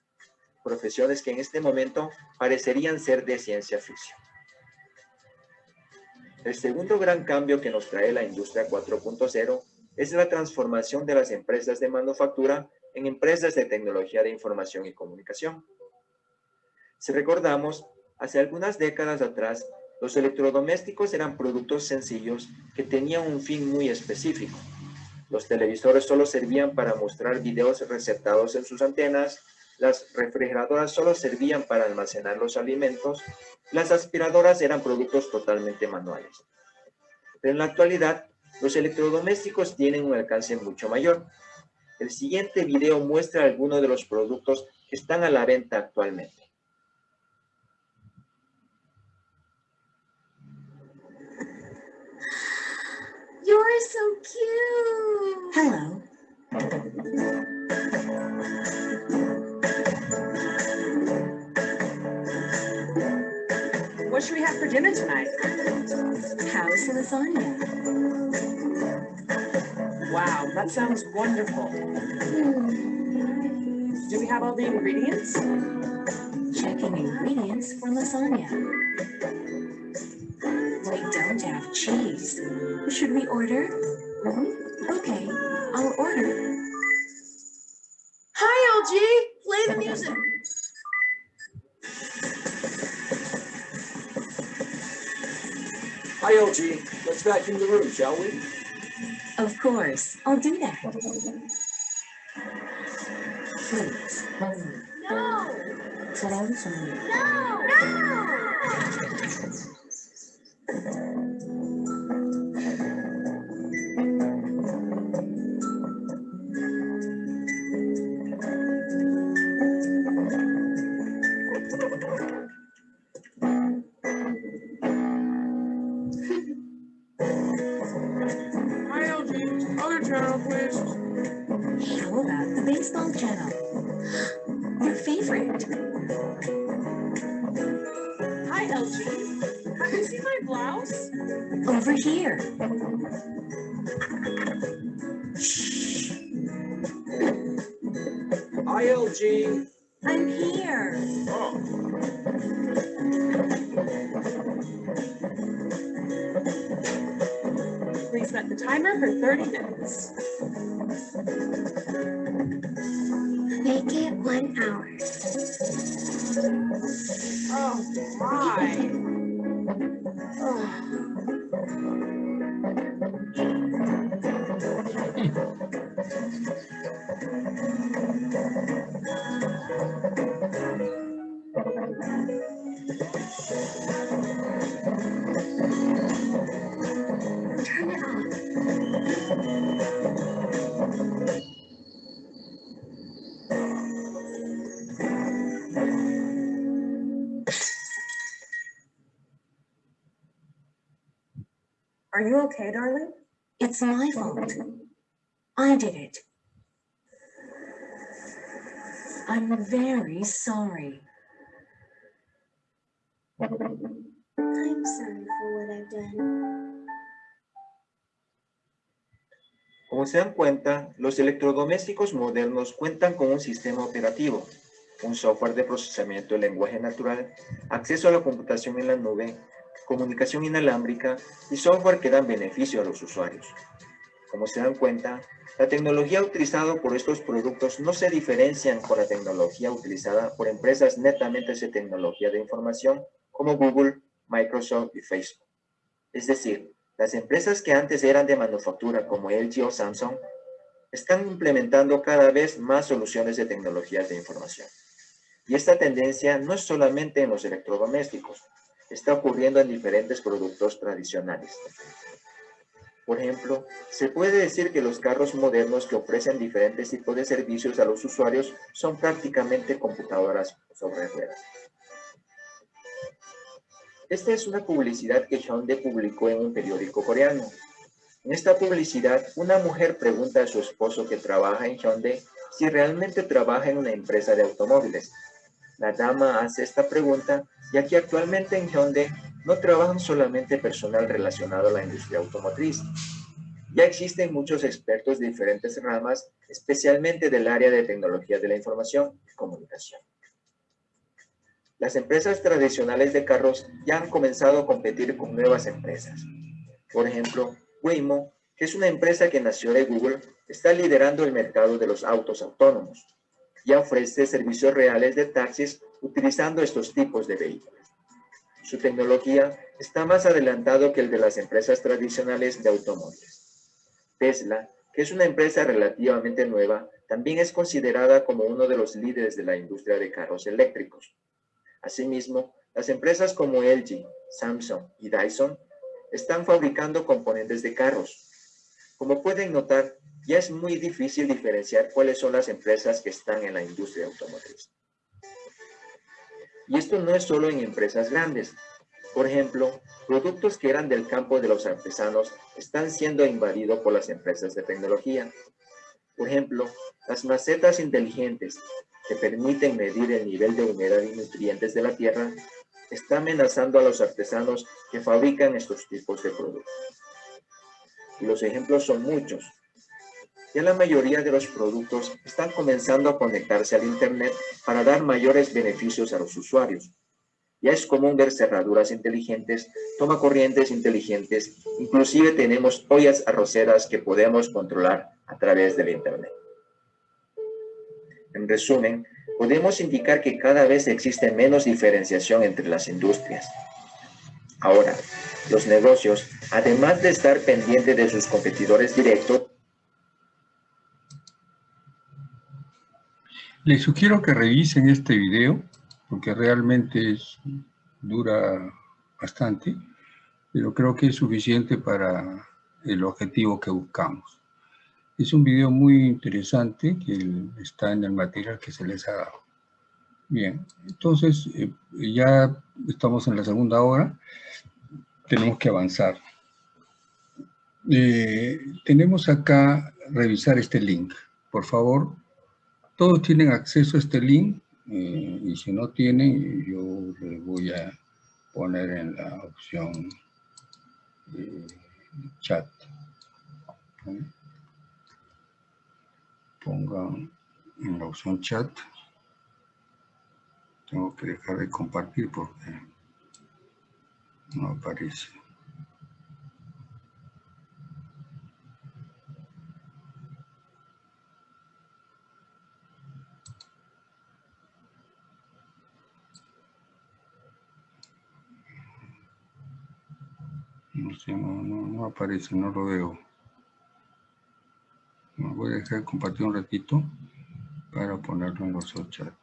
profesiones que en este momento parecerían ser de ciencia ficción. El segundo gran cambio que nos trae la industria 4.0 es la transformación de las empresas de manufactura en empresas de tecnología de información y comunicación. Si recordamos, hace algunas décadas atrás, los electrodomésticos eran productos sencillos que tenían un fin muy específico. Los televisores solo servían para mostrar videos receptados en sus antenas las refrigeradoras solo servían para almacenar los alimentos, las aspiradoras eran productos totalmente manuales. Pero en la actualidad, los electrodomésticos tienen un alcance mucho mayor. El siguiente video muestra algunos de los productos que están a la venta actualmente. You're so cute. Hello. (laughs) What should we have for dinner tonight? House lasagna. Wow, that sounds wonderful. Do we have all the ingredients? Checking ingredients for lasagna. We don't have cheese. Should we order? Mm-hmm. Okay, I'll order. Hi, LG. Play the music. Hi, LG. Let's vacuum the room, shall we? Of course, I'll do that. Please. No! Close. No! No! How about the baseball channel? Your favorite. Hi, LG. Have you seen my blouse? Over here. Hi, LG. I'm here. Oh, set the timer for 30 minutes. Make it one hour. Oh, my. Oh. (laughs) Are you okay, darling? It's my fault. I did it. I'm very sorry. I'm sorry for what I've done. Como se dan cuenta, los electrodomésticos modernos cuentan con un sistema operativo, un software de procesamiento de lenguaje natural, acceso a la computación en la nube, comunicación inalámbrica y software que dan beneficio a los usuarios. Como se dan cuenta, la tecnología utilizada por estos productos no se diferencian con la tecnología utilizada por empresas netamente de tecnología de información como Google, Microsoft y Facebook. Es decir, las empresas que antes eran de manufactura como LG o Samsung están implementando cada vez más soluciones de tecnologías de información. Y esta tendencia no es solamente en los electrodomésticos, está ocurriendo en diferentes productos tradicionales. Por ejemplo, se puede decir que los carros modernos que ofrecen diferentes tipos de servicios a los usuarios son prácticamente computadoras sobre ruedas. Esta es una publicidad que Hyundai publicó en un periódico coreano. En esta publicidad, una mujer pregunta a su esposo que trabaja en Hyundai si realmente trabaja en una empresa de automóviles. La dama hace esta pregunta ya que actualmente en Hyundai no trabajan solamente personal relacionado a la industria automotriz. Ya existen muchos expertos de diferentes ramas, especialmente del área de tecnología de la información y comunicación. Las empresas tradicionales de carros ya han comenzado a competir con nuevas empresas. Por ejemplo, Waymo, que es una empresa que nació de Google, está liderando el mercado de los autos autónomos. Ya ofrece servicios reales de taxis utilizando estos tipos de vehículos. Su tecnología está más adelantado que el de las empresas tradicionales de automóviles. Tesla, que es una empresa relativamente nueva, también es considerada como uno de los líderes de la industria de carros eléctricos. Asimismo, las empresas como LG, Samsung y Dyson están fabricando componentes de carros. Como pueden notar, ya es muy difícil diferenciar cuáles son las empresas que están en la industria automotriz. Y esto no es solo en empresas grandes. Por ejemplo, productos que eran del campo de los artesanos están siendo invadidos por las empresas de tecnología. Por ejemplo, las macetas inteligentes que permiten medir el nivel de humedad y nutrientes de la tierra está amenazando a los artesanos que fabrican estos tipos de productos. Y los ejemplos son muchos. Ya la mayoría de los productos están comenzando a conectarse al Internet para dar mayores beneficios a los usuarios. Ya es común ver cerraduras inteligentes, toma corrientes inteligentes, inclusive tenemos ollas arroceras que podemos controlar a través del Internet. En resumen, podemos indicar que cada vez existe menos diferenciación entre las industrias. Ahora, los negocios, además de estar pendientes de sus competidores directos, Les sugiero que revisen este video, porque realmente es, dura bastante, pero creo que es suficiente para el objetivo que buscamos. Es un video muy interesante que está en el material que se les ha dado. Bien, entonces eh, ya estamos en la segunda hora, tenemos que avanzar. Eh, tenemos acá revisar este link. Por favor, todos tienen acceso a este link eh, y si no tienen, yo les voy a poner en la opción chat. Pongan en la opción chat. Tengo que dejar de compartir porque no aparece. No sé, no, no, aparece, no lo veo. Voy a dejar de compartir un ratito para ponerlo en los chat.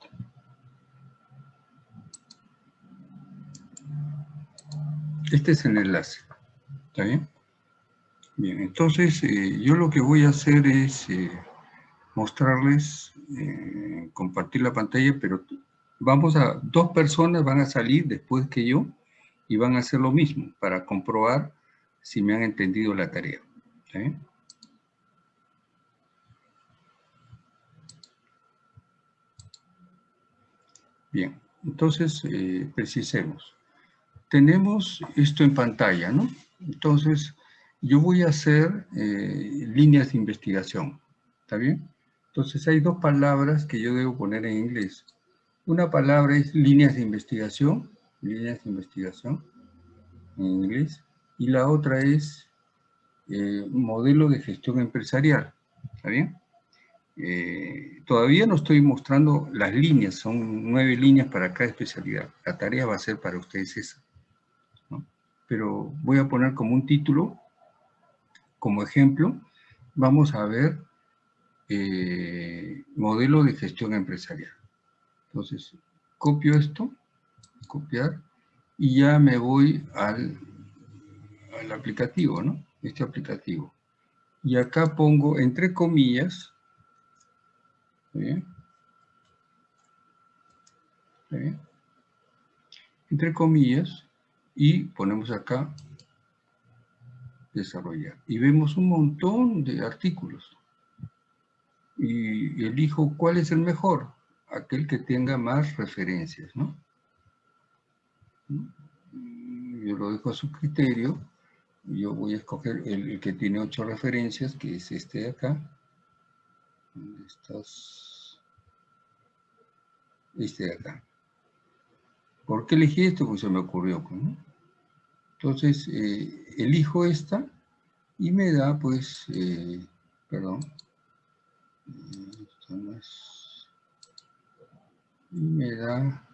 Este es el enlace. ¿Está bien? Bien, entonces eh, yo lo que voy a hacer es eh, mostrarles, eh, compartir la pantalla, pero vamos a, dos personas van a salir después que yo y van a hacer lo mismo para comprobar si me han entendido la tarea. Bien, entonces eh, precisemos. Tenemos esto en pantalla, ¿no? Entonces, yo voy a hacer eh, líneas de investigación, ¿está bien? Entonces hay dos palabras que yo debo poner en inglés. Una palabra es líneas de investigación líneas de investigación en inglés, y la otra es eh, modelo de gestión empresarial, ¿está bien? Eh, todavía no estoy mostrando las líneas, son nueve líneas para cada especialidad. La tarea va a ser para ustedes esa. Pero voy a poner como un título, como ejemplo, vamos a ver eh, modelo de gestión empresarial. Entonces, copio esto copiar, y ya me voy al, al aplicativo, ¿no? Este aplicativo. Y acá pongo entre comillas, bien? bien? Entre comillas, y ponemos acá desarrollar. Y vemos un montón de artículos. Y elijo cuál es el mejor, aquel que tenga más referencias, ¿no? yo lo dejo a su criterio, yo voy a escoger el, que tiene ocho referencias, que es este de acá, este de acá. ¿Por qué elegí esto? Pues se me ocurrió. Pues, Entonces, eh, elijo esta y me da, pues, eh, perdón, y me da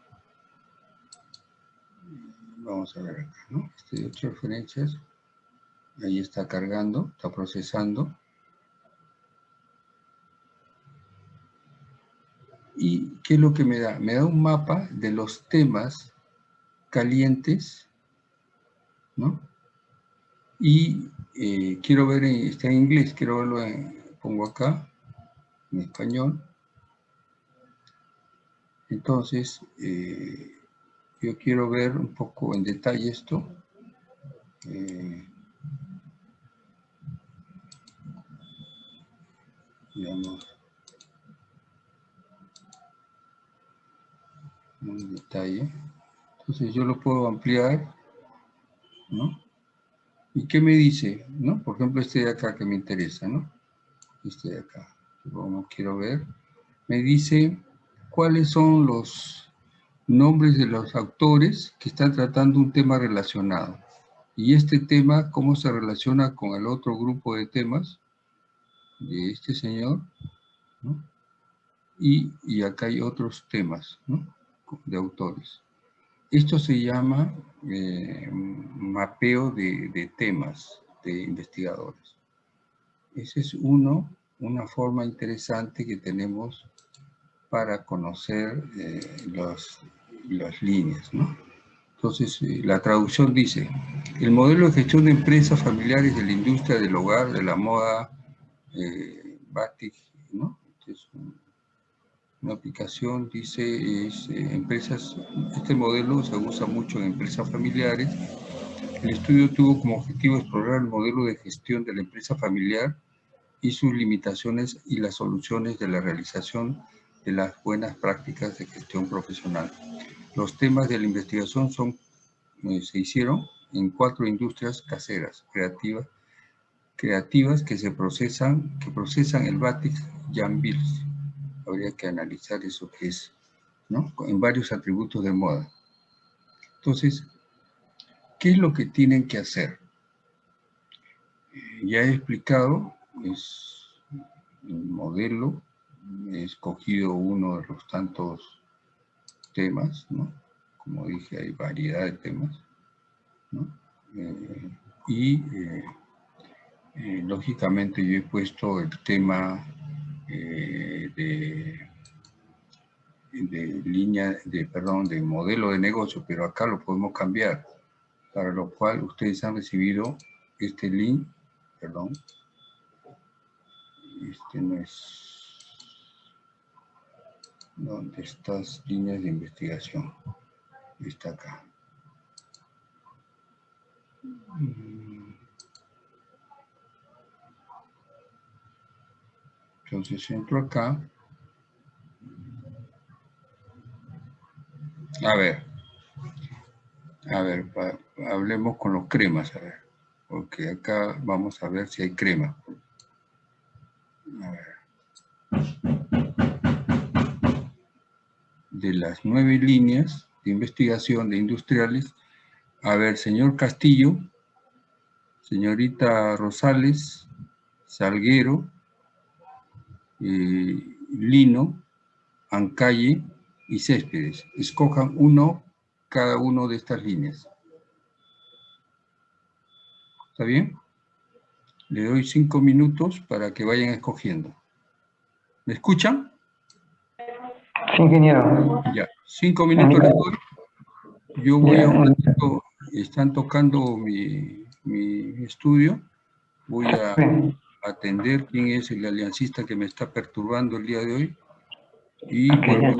vamos a ver acá, ¿no? Este de ocho referencias, ahí está cargando, está procesando. ¿Y qué es lo que me da? Me da un mapa de los temas calientes, ¿no? Y eh, quiero ver, está en inglés, quiero verlo, en, pongo acá, en español. Entonces, eh, yo quiero ver un poco en detalle esto. Eh, digamos, en detalle. Entonces yo lo puedo ampliar, ¿no? ¿Y qué me dice? ¿no? Por ejemplo, este de acá que me interesa, ¿no? Este de acá, como quiero ver. Me dice cuáles son los nombres de los autores que están tratando un tema relacionado. Y este tema, cómo se relaciona con el otro grupo de temas de este señor, y, acá hay otros temas de autores. Esto se llama eh, mapeo de, de temas de investigadores. Ese es uno, una forma interesante que tenemos para conocer eh, los, las líneas, ¿no? Entonces, eh, la traducción dice, el modelo de gestión de empresas familiares de la industria del hogar, de la moda, eh, batik, ¿no? Es una aplicación, dice, es, eh, empresas, este modelo se usa mucho en empresas familiares. El estudio tuvo como objetivo explorar el modelo de gestión de la empresa familiar y sus limitaciones y las soluciones de la realización de las buenas prácticas de gestión profesional. Los temas de la investigación son, eh, se hicieron en cuatro industrias caseras, creativas, creativas que se procesan, que procesan el batik Janvils. Habría que analizar eso que es, ¿no? En varios atributos de moda. Entonces, ¿qué es lo que tienen que hacer? Eh, ya he explicado, es el modelo, he escogido uno de los tantos temas, ¿no? Como dije, hay variedad de temas, ¿no? Eh, y eh, lógicamente yo he puesto el tema eh, de, de línea, de, perdón, de modelo de negocio, pero acá lo podemos cambiar, para lo cual ustedes han recibido este link, perdón, este no es, ¿dónde estas líneas de investigación? Está acá. Mm. Entonces entro acá. A ver. A ver, hablemos con los cremas, a ver. Porque acá vamos a ver si hay crema. A ver. De las nueve líneas de investigación de industriales, a ver, señor Castillo, señorita Rosales, Salguero, eh, Lino, Ancalle y Céspedes. Escojan uno cada uno de estas líneas. ¿Está bien? Le doy cinco minutos para que vayan escogiendo. ¿Me escuchan? Sí, ingeniero. Ya, cinco minutos les doy. Yo voy a un ratito, están tocando mi, mi estudio. Voy a atender quién es el aliancista que me está perturbando el día de hoy. Y vuelvo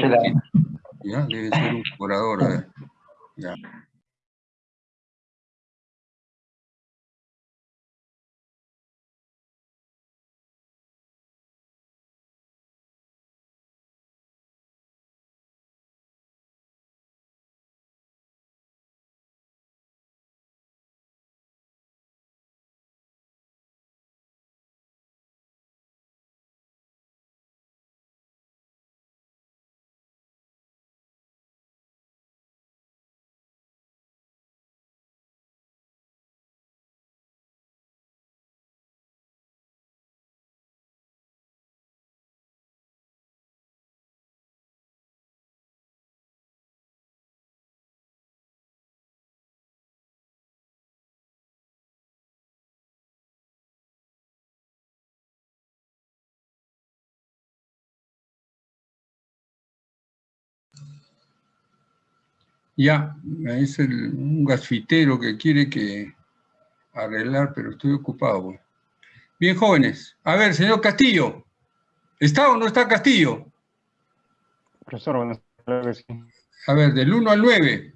ya debe ser un curador. ver. Ya. Ya, es el, un gasfitero que quiere que arreglar, pero estoy ocupado. Bien, jóvenes. A ver, señor Castillo. ¿Está o no está Castillo? Profesor, buenas tardes. A ver, del 1 al 9.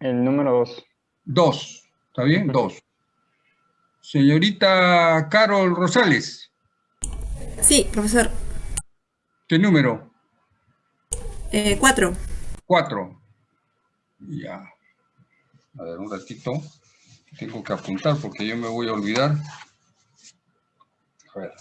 El número 2. 2. ¿Está bien? 2. Señorita Carol Rosales. Sí, profesor. ¿Qué número? Eh, cuatro. 4. Ya. A ver, un ratito. Tengo que apuntar porque yo me voy a olvidar. A ver.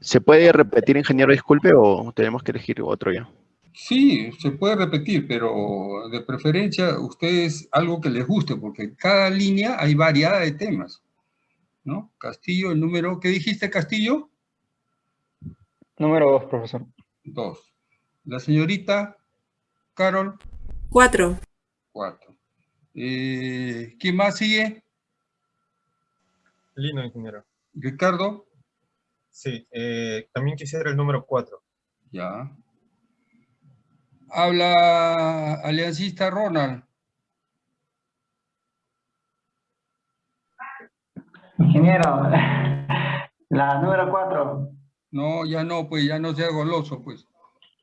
¿Se puede repetir, ingeniero, disculpe, o tenemos que elegir otro ya? Sí, se puede repetir, pero de preferencia ustedes algo que les guste, porque en cada línea hay variedad de temas. ¿No? Castillo, el número, ¿qué dijiste, Castillo? Número 2, profesor. Dos. La señorita Carol, Cuatro. 4. Eh, ¿Quién más sigue? Lino, ingeniero. Ricardo. Sí, eh, también quisiera el número 4. Ya. Habla aliancista Ronald. Ingeniero, (laughs) la número 4. No, ya no, pues ya no sea goloso, pues.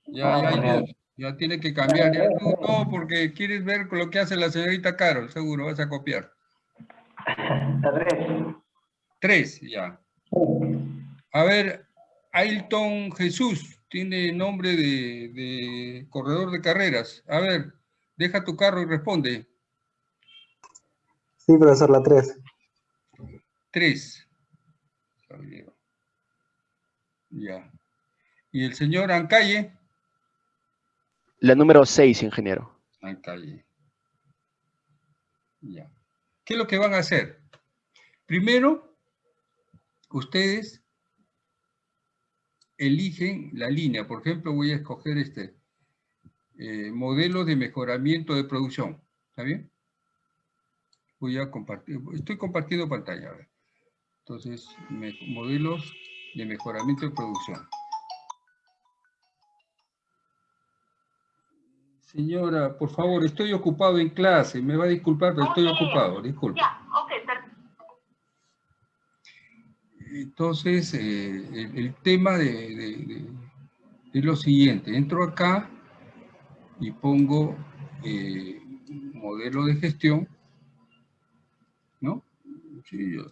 Ya, Ah, ya hay dos. Ya tiene que cambiar. Ya tú no, porque quieres ver lo que hace la señorita Carol, seguro, vas a copiar. (laughs) La 3. Tres, ya. A ver, Ailton Jesús tiene nombre de, de corredor de carreras. A ver, deja tu carro y responde. Sí, profesor, la 3. Tres. Ya. ¿Y el señor Ancalle? La número 6, ingeniero. Ancalle. Ya. ¿Qué es lo que van a hacer? Primero, ustedes eligen la línea. Por ejemplo, voy a escoger este eh, modelo de mejoramiento de producción. ¿Está bien? Voy a compartir. Estoy compartiendo pantalla. Entonces, modelos de mejoramiento de producción. Señora, por favor, estoy ocupado en clase. Me va a disculpar, pero estoy ocupado. Disculpe. Entonces, eh, el, el tema de, de- de- es lo siguiente. Entro acá y pongo eh, modelo de gestión. ¿No? Sí, yo-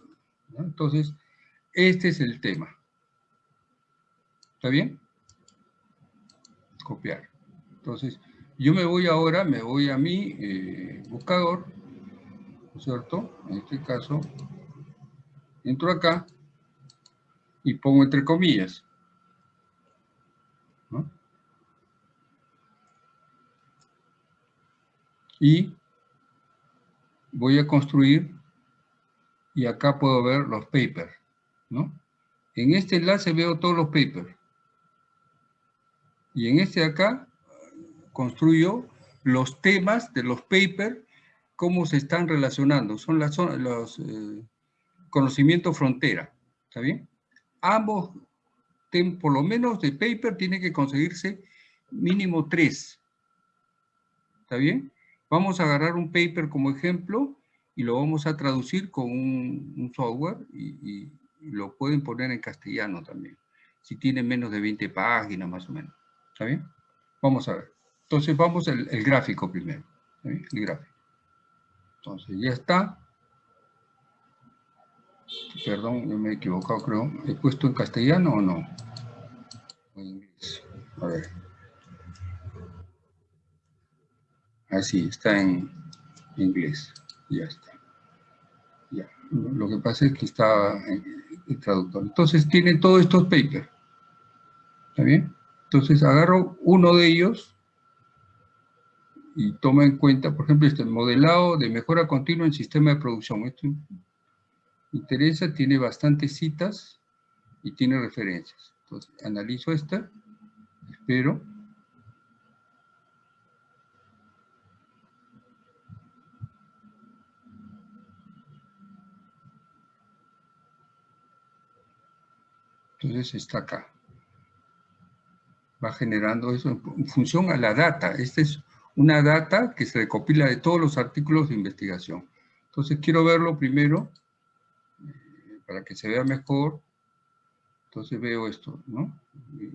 ¿no? Entonces, este es el tema. ¿Está bien? Copiar. Entonces, yo me voy ahora, me voy a mi eh, buscador, ¿no es cierto? En este caso, entro acá y pongo entre comillas. ¿no? Y voy a construir y acá puedo ver los papers, ¿no? En este enlace veo todos los papers. Y en este de acá construyo los temas de los papers, cómo se están relacionando. Son las, los eh, conocimientos frontera. ¿Está bien? Ambos, tem- por lo menos de paper, tiene que conseguirse mínimo tres. ¿Está bien? Vamos a agarrar un paper como ejemplo y lo vamos a traducir con un, software y, y- y lo pueden poner en castellano también. Si tiene menos de 20 páginas más o menos. ¿Está bien? Vamos a ver. Entonces vamos al el gráfico primero. El gráfico. Entonces ya está. Perdón, yo me he equivocado, creo. ¿He puesto en castellano o no? O en inglés. A ver. Así, está en inglés. Ya está. Ya. Lo que pasa es que está en el traductor. Entonces tienen todos estos papers. ¿Está bien? Entonces agarro uno de ellos y toma en cuenta, por ejemplo, este modelado de mejora continua en sistema de producción. Esto interesa, tiene bastantes citas y tiene referencias. Entonces, analizo esta, espero. Entonces está acá. Va generando eso en función a la data. Esta es una data que se recopila de todos los artículos de investigación. Entonces quiero verlo primero eh, para que se vea mejor. Entonces veo esto, ¿no?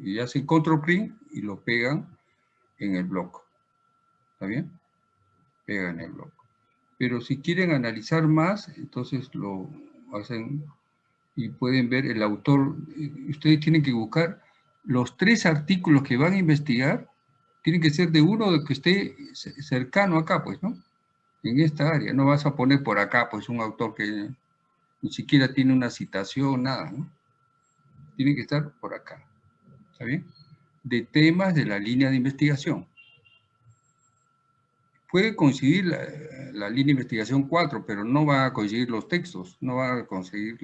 Y hacen control print y lo pegan en el bloque. ¿Está bien? Pegan el bloque. Pero si quieren analizar más, entonces lo hacen y pueden ver el autor. eh, Ustedes tienen que buscar los tres artículos que van a investigar, tienen que ser de uno que esté ce- cercano acá, pues, ¿no? En esta área. No vas a poner por acá, pues, un autor que ni siquiera tiene una citación, nada, ¿no? Tiene que estar por acá. ¿Está bien? De temas de la línea de investigación. Puede coincidir la, línea de investigación 4, pero no va a coincidir los textos, no va a conseguir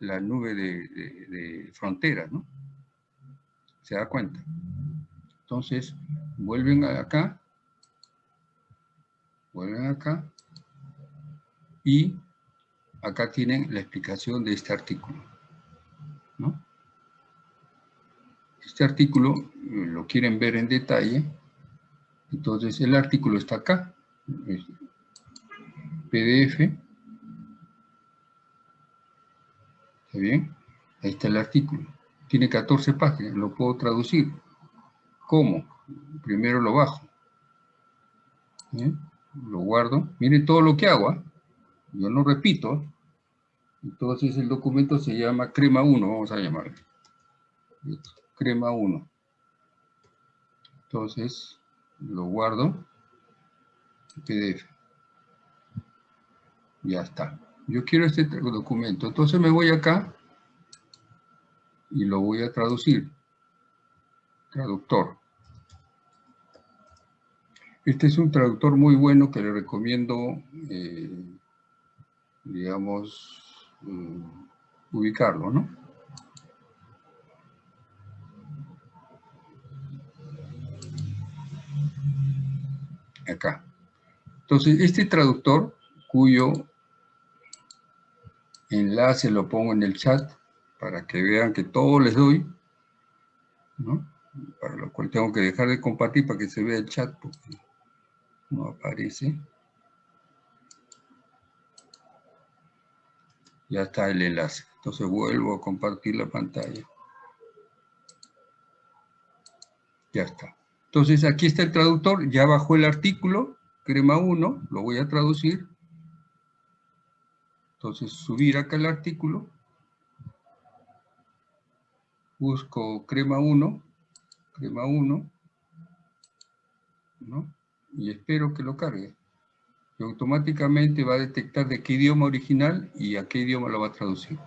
la, nube de, de- de frontera, ¿no? ¿Se da cuenta? Entonces, vuelven acá, vuelven acá y acá tienen la explicación de este artículo. Este artículo eh, lo quieren ver en detalle, entonces el artículo está acá, PDF, ¿está bien? Ahí está el artículo, tiene 14 páginas, lo puedo traducir. ¿Cómo? Primero lo bajo, lo guardo, miren todo lo que hago, ¿ah? yo no repito, entonces el documento se llama crema 1, vamos a llamarlo. Crema 1. Entonces lo guardo PDF. Ya está. Yo quiero este documento. Entonces me voy acá y lo voy a traducir. Traductor. Este es un traductor muy bueno que le recomiendo, eh, digamos, mm, ubicarlo, ¿no? Acá. Entonces, este traductor, cuyo enlace lo pongo en el chat, para que vean que todo les doy, ¿no? Para lo cual tengo que dejar de compartir para que se vea el chat, porque no aparece. Ya está el enlace. Entonces vuelvo a compartir la pantalla. Ya está. Entonces aquí está el traductor, ya bajó el artículo, crema 1, lo voy a traducir. Entonces subir acá el artículo. Busco crema 1, crema 1, ¿no? Y espero que lo cargue. Y automáticamente va a detectar de qué idioma original y a qué idioma lo va a traducir.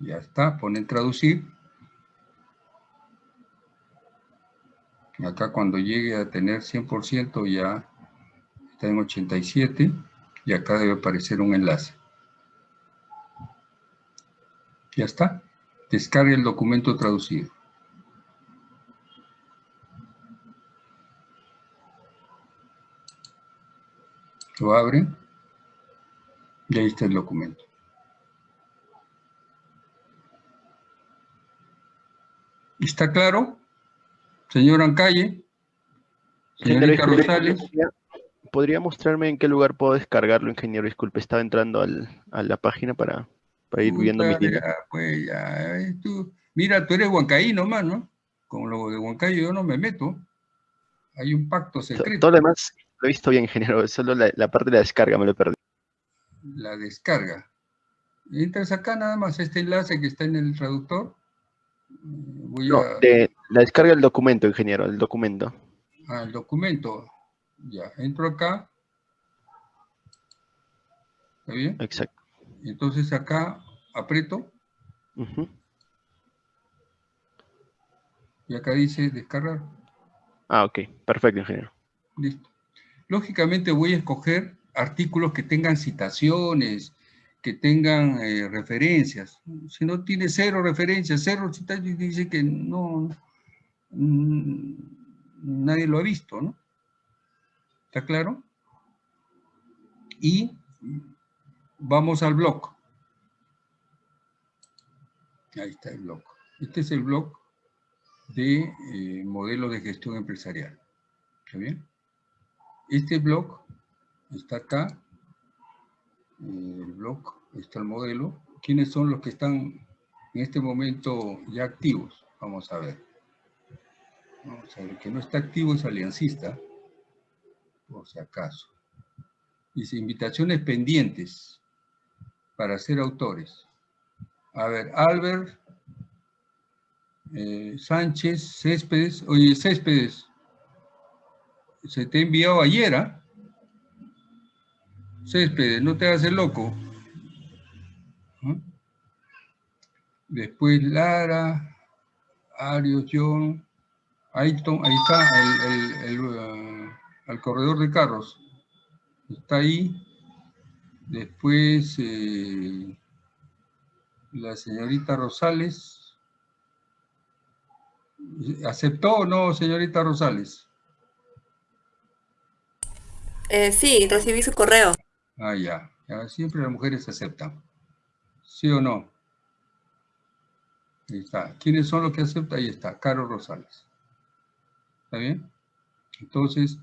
Ya está, pone traducir. Acá cuando llegue a tener 100% ya está en 87 y acá debe aparecer un enlace. Ya está. Descargue el documento traducido. Lo abre y ahí está el documento. ¿Está claro? Señor Ancalle, señorita Rosales. ¿Podría mostrarme en qué lugar puedo descargarlo, ingeniero? Disculpe, estaba entrando a la página para, ir viendo mis líneas. Pues ya, tú, mira, tú eres huancaí nomás, ¿no? Con lo de Huancayo yo no me meto. Hay un pacto secreto. Todo lo demás lo he visto bien, ingeniero. Solo la, parte de la descarga me lo perdí. La descarga. Entras acá nada más este enlace que está en el traductor. Voy no, de la descarga del documento, ingeniero, el documento. Ah, el documento. Ya, entro acá. ¿Está bien? Exacto. Entonces acá aprieto. Y acá dice descargar. Ah, ok. Perfecto, ingeniero. Listo. Lógicamente voy a escoger artículos que tengan citaciones, que tengan eh, referencias. Si no tiene cero referencias, cero citaciones, dice que no, mm, nadie lo ha visto, ¿no? ¿Está claro? Y vamos al blog. Ahí está el blog. Este es el blog de eh, modelo de gestión empresarial. ¿Está bien? Este blog está acá, el blog, está el modelo. ¿Quiénes son los que están en este momento ya activos? Vamos a ver. Vamos a ver, el que no está activo es aliancista, por si acaso. Dice, invitaciones pendientes para ser autores. A ver, Albert, eh, Sánchez, Céspedes. Oye, Céspedes, se te ha enviado ayer, ¿ah? No te hagas el loco. Después Lara, Arios, John, Ayton, ahí está, el, uh, corredor de carros. Está ahí. Después eh, la señorita Rosales. ¿Aceptó o no, señorita Rosales? Eh, sí, recibí su correo. Ah, ya. Siempre las mujeres aceptan. ¿Sí o no? Ahí está. ¿Quiénes son los que aceptan? Ahí está. Caro Rosales. ¿Está bien? Entonces,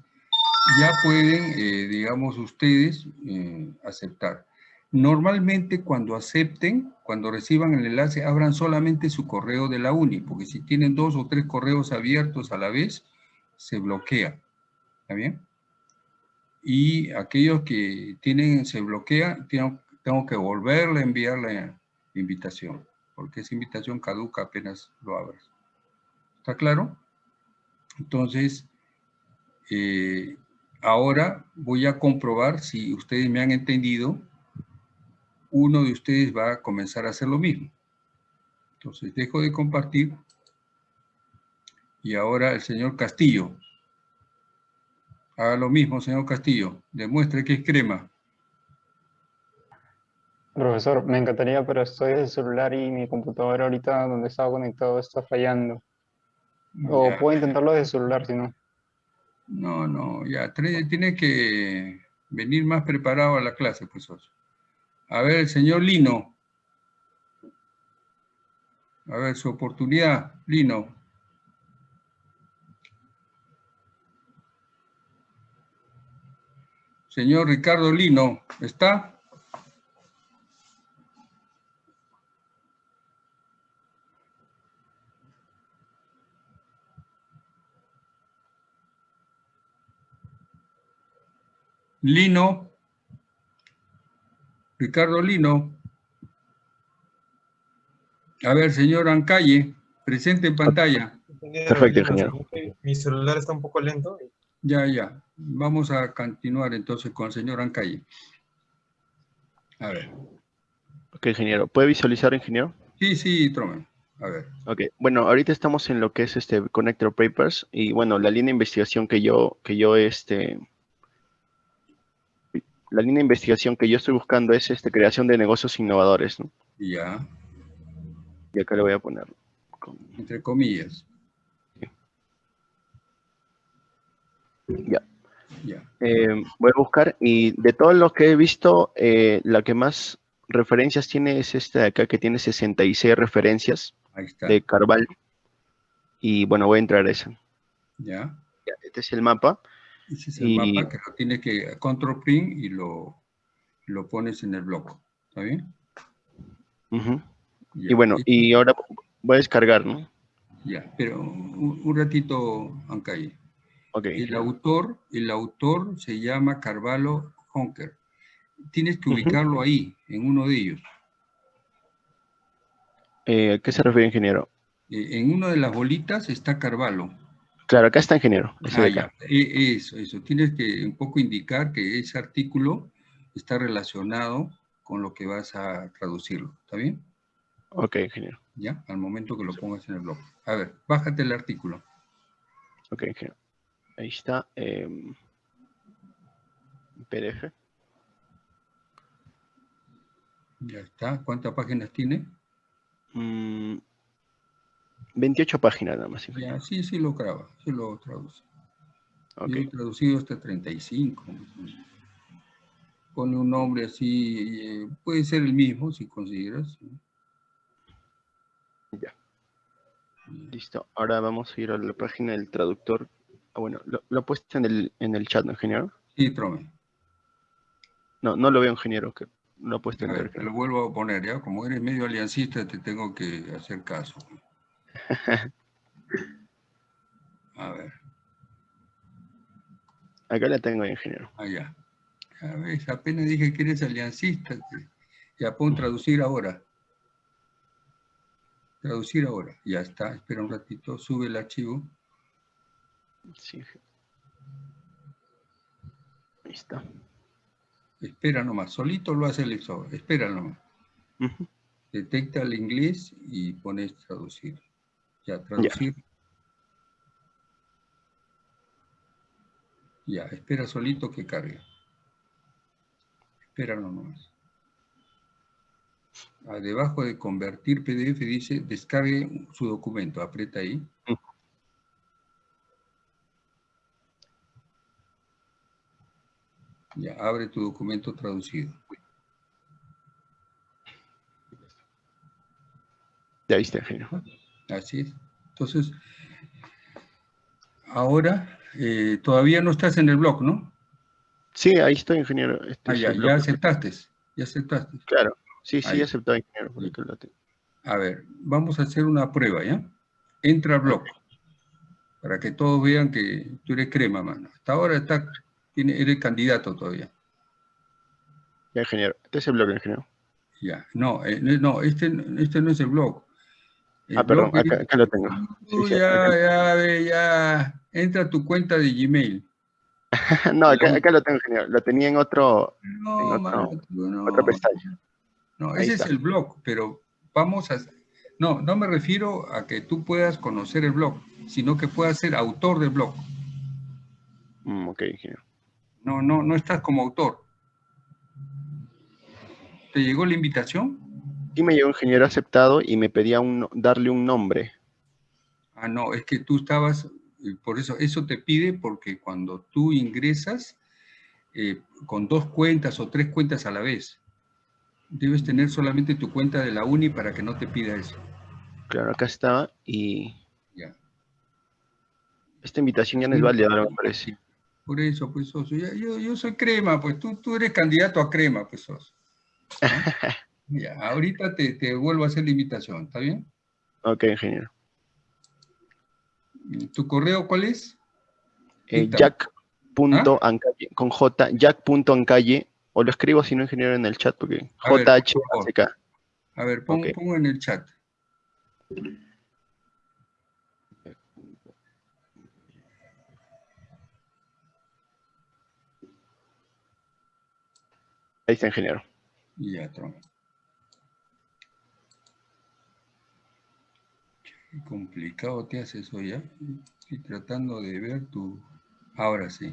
ya pueden, eh, digamos, ustedes eh, aceptar. Normalmente cuando acepten, cuando reciban el enlace, abran solamente su correo de la UNI, porque si tienen dos o tres correos abiertos a la vez, se bloquea. ¿Está bien? Y aquellos que tienen, se bloquea, tengo, tengo que volverle a enviar la invitación, porque esa invitación caduca apenas lo abras. ¿Está claro? Entonces, eh, ahora voy a comprobar si ustedes me han entendido uno de ustedes va a comenzar a hacer lo mismo. Entonces, dejo de compartir. Y ahora el señor Castillo. Haga lo mismo, señor Castillo. Demuestre que es crema. Profesor, me encantaría, pero estoy desde el celular y mi computadora ahorita donde estaba conectado está fallando. O puedo intentarlo desde el celular, si no. No, no, ya. Tiene que venir más preparado a la clase, profesor. A ver, el señor Lino. A ver, su oportunidad, Lino. Señor Ricardo Lino, ¿está? Lino. Ricardo Lino. A ver, señor Ancalle, presente en pantalla. Perfecto, ingeniero. Mi celular está un poco lento. Ya, ya. Vamos a continuar entonces con el señor Ancalle. A ver. Ok, ingeniero. ¿Puede visualizar, ingeniero? Sí, sí, Tromen. A ver. Ok, bueno, ahorita estamos en lo que es este Connector Papers y bueno, la línea de investigación que yo, que yo este, la línea de investigación que yo estoy buscando es este, creación de negocios innovadores. ¿no? Ya. Y acá le voy a poner. Entre comillas. Ya. Eh, voy a buscar y de todos los que he visto, eh, la que más referencias tiene es esta de acá que tiene 66 referencias de Carval. Y bueno, voy a entrar a esa. Ya. ya. Este es el mapa. Ese es el mapa que lo tienes que control print y lo, lo pones en el bloco. ¿Está bien? y bueno, y ahora voy a descargar, ¿no? Ya, pero un, ratito, Ancay. Okay. El autor, el autor se llama Carvalho Honker. Tienes que ubicarlo ahí, en uno de ellos. Eh, ¿Qué se refiere, ingeniero? Eh, en una de las bolitas está Carvalho. Claro, acá está ingeniero. Ah, ya. E, eso, eso. Tienes que un poco indicar que ese artículo está relacionado con lo que vas a traducirlo. ¿Está bien? Ok, ingeniero. Ya, al momento que lo pongas en el blog. A ver, bájate el artículo. Ok, ingeniero. Ahí está. Eh, PDF. Ya está. ¿Cuántas páginas tiene? Mm, 28 páginas nada más. Ya, sí, sí lo graba, sí lo traduce. Okay. Yo he traducido hasta 35. Pone un nombre así, eh, puede ser el mismo si consideras. Ya. Listo. Ahora vamos a ir a la página del traductor. Ah, bueno, lo, lo he puesto en el, en el chat, ¿no, ingeniero? Sí, Trome. No, no lo veo, ingeniero, que lo he puesto en el Te lo vuelvo a poner, ¿ya? Como eres medio aliancista, te tengo que hacer caso. (laughs) A ver. Acá la tengo, ingeniero. Allá. Ah, ya ves, apenas dije que eres aliancista. Ya pon traducir ahora. Traducir ahora. Ya está. Espera un ratito. Sube el archivo. Sí. Ahí está. Espera nomás. Solito lo hace el exo. Espera nomás. Detecta el inglés y pones traducir. Ya, traducir. Ya. ya, espera solito que cargue. Espera nomás. Ah, debajo de convertir PDF dice descargue su documento. Aprieta ahí. Ya, abre tu documento traducido. Ya viste, ingeniero. Así es. Entonces, ahora, eh, todavía no estás en el blog, ¿no? Sí, ahí estoy, ingeniero. Este ah, ya, ya aceptaste, ya aceptaste. Claro, sí, sí, aceptado, ingeniero. A ver, vamos a hacer una prueba, ¿ya? Entra al blog, para que todos vean que tú eres crema, mano. Hasta ahora está, tiene, eres candidato todavía. Ya, ingeniero. Este es el blog, ingeniero. Ya, no, eh, no, este, este no es el blog. ah, perdón, acá, lo tengo. ya, ya, ya, entra a tu cuenta de Gmail. (laughs) no, acá, lo tengo, ingeniero. Lo tenía en otro, no, en no, otra pestaña. No, ese es el blog, pero vamos a... No, no me refiero a que tú puedas conocer el blog, sino que puedas ser autor del blog. Mm, ok, ingeniero. No, no, no estás como autor. ¿Te llegó la invitación? Sí me llegó ingeniero aceptado y me pedía un, darle un nombre. Ah, no, es que tú estabas, eh, por eso, eso te pide porque cuando tú ingresas eh, con dos cuentas o tres cuentas a la vez, debes tener solamente tu cuenta de la uni para que no te pida eso. Claro, acá estaba y... Ya. Esta invitación ya no es válida, me parece. Por eso, pues, Soso. Yo, yo, soy crema, pues tú, tú eres candidato a crema, pues, Soso. (laughs) ya, ahorita te, te, vuelvo a hacer la invitación, ¿está bien? Ok, ingeniero. ¿Tu correo cuál es? Eh, jack. ¿Ah? con J, jack.ancalle o lo escribo si no ingeniero en el chat, porque JHK. A ver, pongo, en el chat. Ahí está, ingeniero. Ya, Tron. Qué complicado te hace eso ya. Estoy tratando de ver tu... Ahora sí.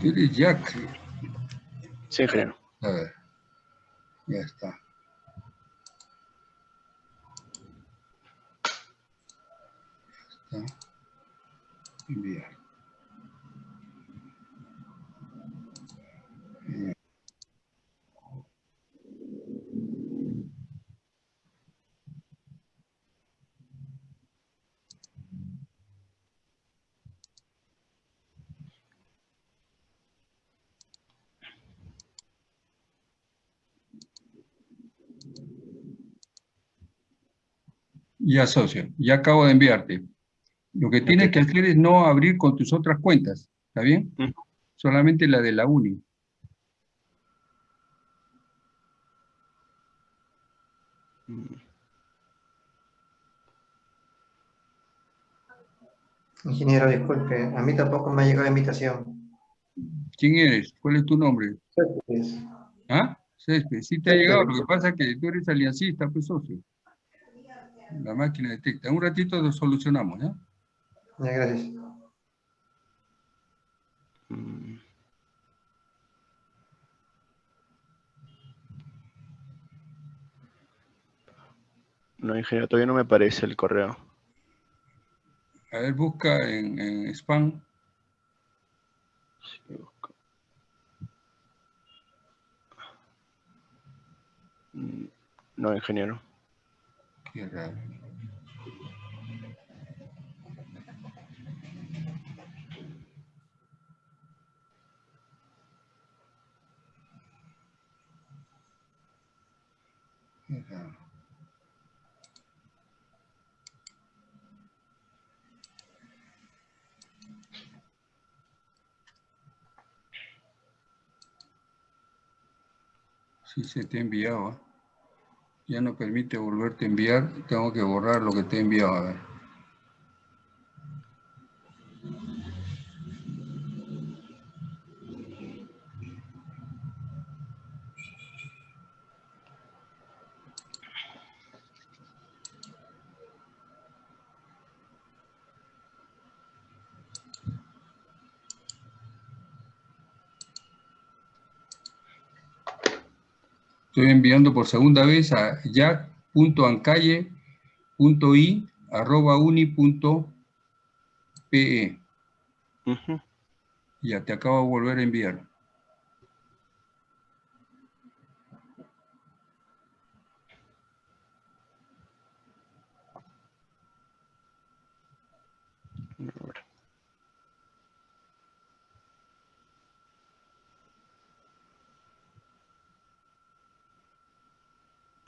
eres Jack. Sí, ingeniero. A ver. Ya está. Ya está. Enviar. Ya, socio, ya acabo de enviarte. Lo que tienes que hacer es no abrir con tus otras cuentas, ¿está bien? Solamente la de la uni. Ingeniero, disculpe, a mí tampoco me ha llegado la invitación. ¿Quién eres? ¿Cuál es tu nombre? ¿Ah? Céspedes. Sí te ha llegado, lo que pasa es que tú eres aliancista, pues socio. La máquina detecta. un ratito lo solucionamos, ¿ya? Ya, gracias. No, ingeniero, todavía no me aparece el correo. A ver, busca en, en spam. Sí, mm, No, ingeniero. Qué raro. Sí se te ha enviado. ¿eh? Ya no permite volverte a enviar, tengo que borrar lo que te he enviado. A ver. Estoy enviando por segunda vez a jack.ancalle.i.uni.pe. Ya te acabo de volver a enviar.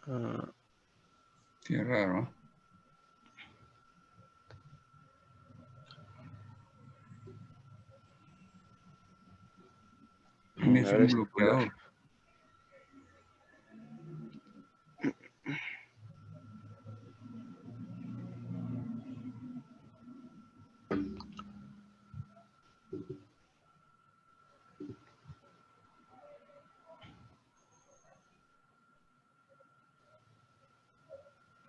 Ah. Qué raro. Un bloqueador.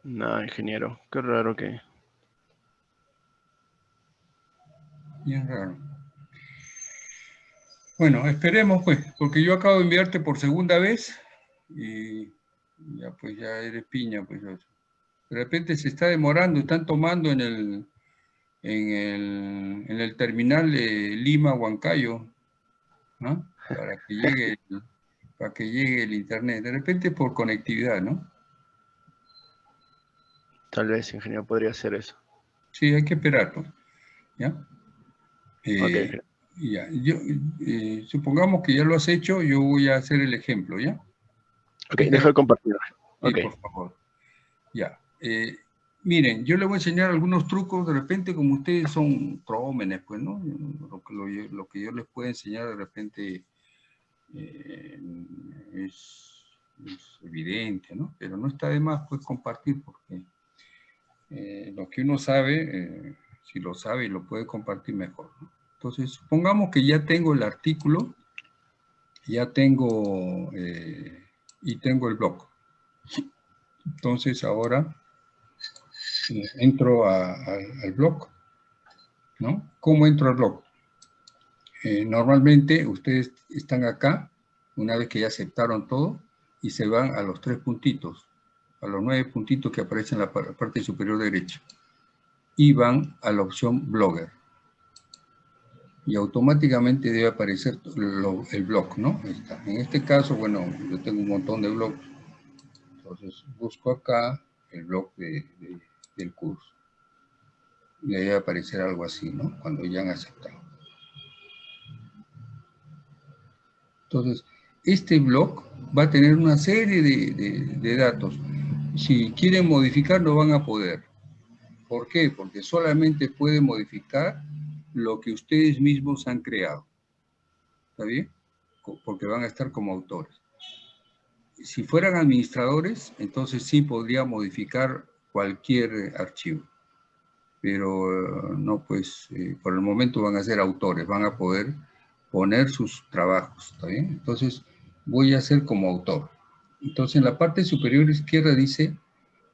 Nada, ingeniero. Qué raro que... Bien raro. Bueno, esperemos pues, porque yo acabo de enviarte por segunda vez y ya pues ya eres piña pues. De repente se está demorando, están tomando en el, en el, en el terminal de Lima, Huancayo, ¿no? Para que llegue el, para que llegue el internet. De repente por conectividad, ¿no? Tal vez, ingeniero, podría ser eso. Sí, hay que esperar, pues. ¿Ya? Eh, ya. Yo, eh, supongamos que ya lo has hecho, yo voy a hacer el ejemplo, ¿ya? Ok, deja de compartir. Sí, por favor. Ya. Eh, miren, yo les voy a enseñar algunos trucos, de repente, como ustedes son prómenes, pues, ¿no? Lo que, lo, lo que yo les puedo enseñar de repente es, es evidente, ¿no? Pero no está de más, pues, compartir, porque eh, lo que uno sabe, eh, si lo sabe y lo puede compartir mejor. Entonces, supongamos que ya tengo el artículo, ya tengo, eh, y tengo el blog. Entonces, ahora entro al blog, ¿no? ¿Cómo entro al blog? normalmente ustedes están acá, una vez que ya aceptaron todo, y se van a los tres puntitos a los nueve puntitos que aparecen en la parte superior derecha y van a la opción Blogger. Y automáticamente debe aparecer el blog, ¿no? En este caso, bueno, yo tengo un montón de blogs. Entonces busco acá el blog del curso. Y debe aparecer algo así, ¿no? Cuando ya han aceptado. Entonces, este blog va a tener una serie de datos si quieren modificar no van a poder. ¿Por qué? Porque solamente pueden modificar lo que ustedes mismos han creado. ¿Está bien? Porque van a estar como autores. Si fueran administradores, entonces sí podría modificar cualquier archivo. Pero no, pues eh, por el momento van a ser autores, van a poder poner sus trabajos. ¿Está bien? Entonces voy a ser como autor. Entonces en la parte superior izquierda dice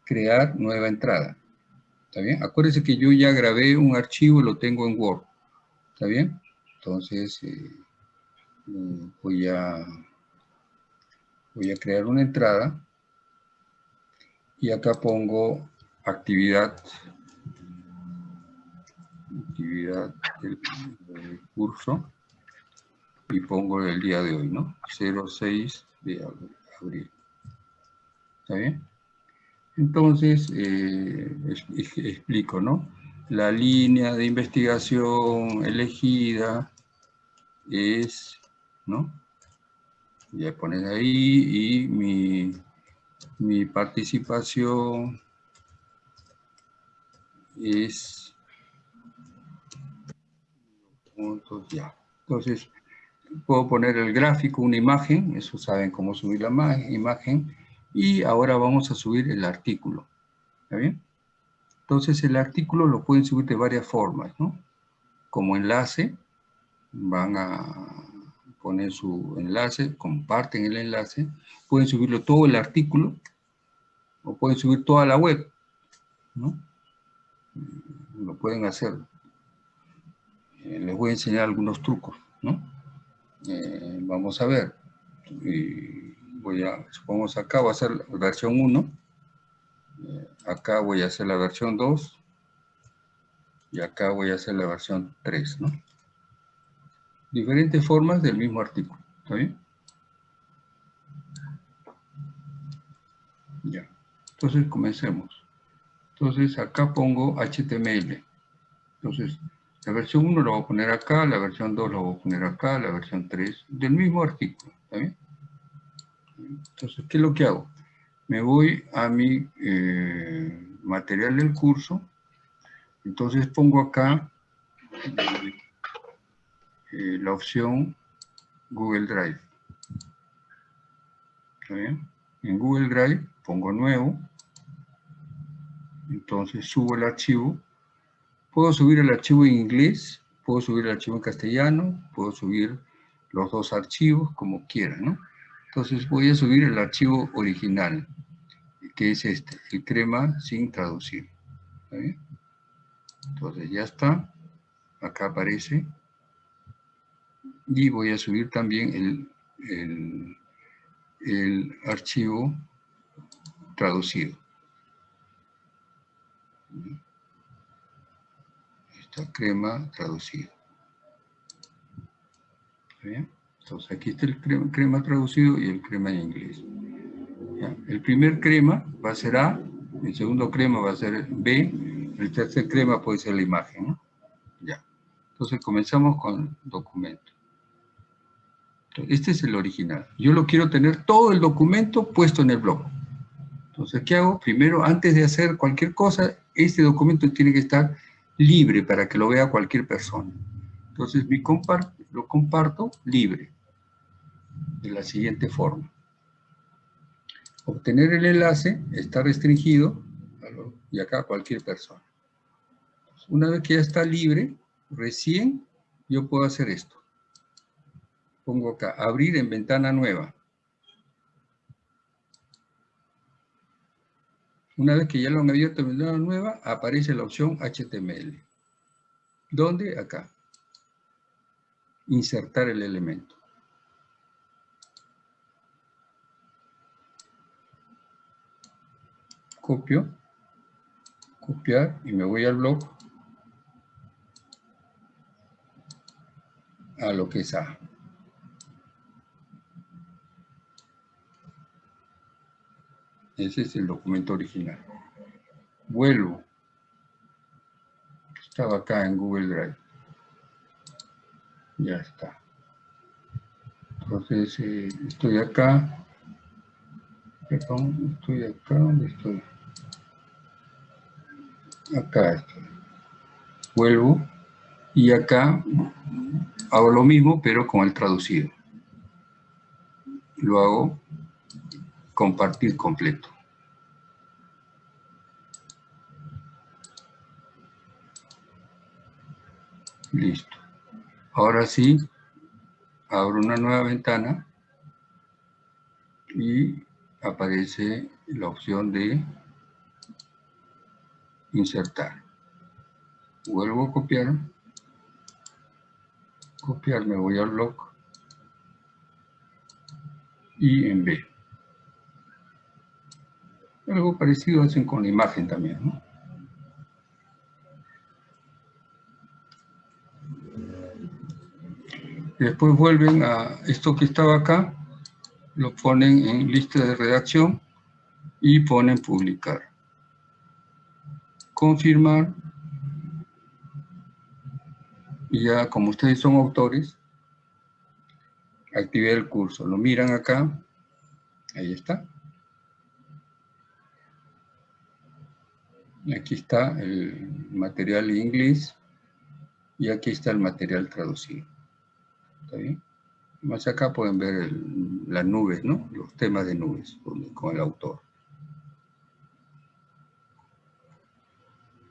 crear nueva entrada. ¿Está bien? Acuérdense que yo ya grabé un archivo y lo tengo en Word. ¿Está bien? Entonces eh, voy, a, voy a crear una entrada y acá pongo actividad actividad del curso y pongo el día de hoy, ¿no? 06 de abril. ¿Está bien? Entonces, eh, explico, ¿no? La línea de investigación elegida es, ¿no? Ya pones ahí y mi, mi participación es ya. Entonces, puedo poner el gráfico, una imagen, eso saben cómo subir la imagen, y ahora vamos a subir el artículo. ¿Está bien? Entonces el artículo lo pueden subir de varias formas, ¿no? Como enlace, van a poner su enlace, comparten el enlace, pueden subirlo todo el artículo, o pueden subir toda la web, ¿no? Lo pueden hacer. Eh, les voy a enseñar algunos trucos, ¿no? Eh, vamos a ver. Voy a, supongamos acá va a ser la versión 1. Eh, acá voy a hacer la versión 2. Y acá voy a hacer la versión 3, ¿no? diferentes formas del mismo artículo. ¿Está bien? Ya. Entonces, comencemos. Entonces, acá pongo HTML. Entonces, la versión 1 la voy a poner acá, la versión 2 la voy a poner acá, la versión 3, del mismo artículo. ¿Está bien? Entonces, ¿qué es lo que hago? Me voy a mi eh, material del curso. Entonces pongo acá eh, la opción Google Drive. En Google Drive pongo nuevo. Entonces subo el archivo. Puedo subir el archivo en inglés, puedo subir el archivo en castellano, puedo subir los dos archivos como quiera, ¿no? Entonces voy a subir el archivo original, que es este, el crema sin traducir. Entonces ya está, acá aparece. Y voy a subir también el, el, archivo traducido. Esta crema traducida. bien? Entonces aquí está el crema, traducido y el crema en inglés. El primer crema va a ser A, el segundo crema va a ser B, el tercer crema puede ser la imagen. Ya. Entonces comenzamos con documento. este es el original. Yo lo quiero tener todo el documento puesto en el blog. Entonces, ¿qué hago? Primero, antes de hacer cualquier cosa, este documento tiene que estar libre para que lo vea cualquier persona. Entonces, mi lo comparto libre de la siguiente forma. Obtener el enlace está restringido y acá cualquier persona. Una vez que ya está libre, recién yo puedo hacer esto. Pongo acá, abrir en ventana nueva. Una vez que ya lo han abierto en ventana nueva, aparece la opción HTML. ¿Dónde? Acá. Insertar el elemento. copio, copiar y me voy al blog a lo que es A. Ese es el documento original. Vuelvo. Estaba acá en Google Drive. Ya está. Entonces, eh, estoy acá. Perdón, estoy acá. ¿Dónde estoy? acá estoy. Vuelvo y acá hago lo mismo pero con el traducido. Lo hago compartir completo. Listo. Ahora sí, abro una nueva ventana y aparece la opción de insertar. Vuelvo a copiar. Copiar, me voy al blog. Y en B. Algo parecido hacen con la imagen también, Después vuelven a esto que estaba acá, lo ponen en lista de redacción y ponen publicar. Confirmar. Y ya como ustedes son autores activé el curso. Lo miran acá. Ahí está. Aquí está el material inglés y aquí está el material traducido más acá pueden ver las nubes, ¿no? los temas de nubes con el autor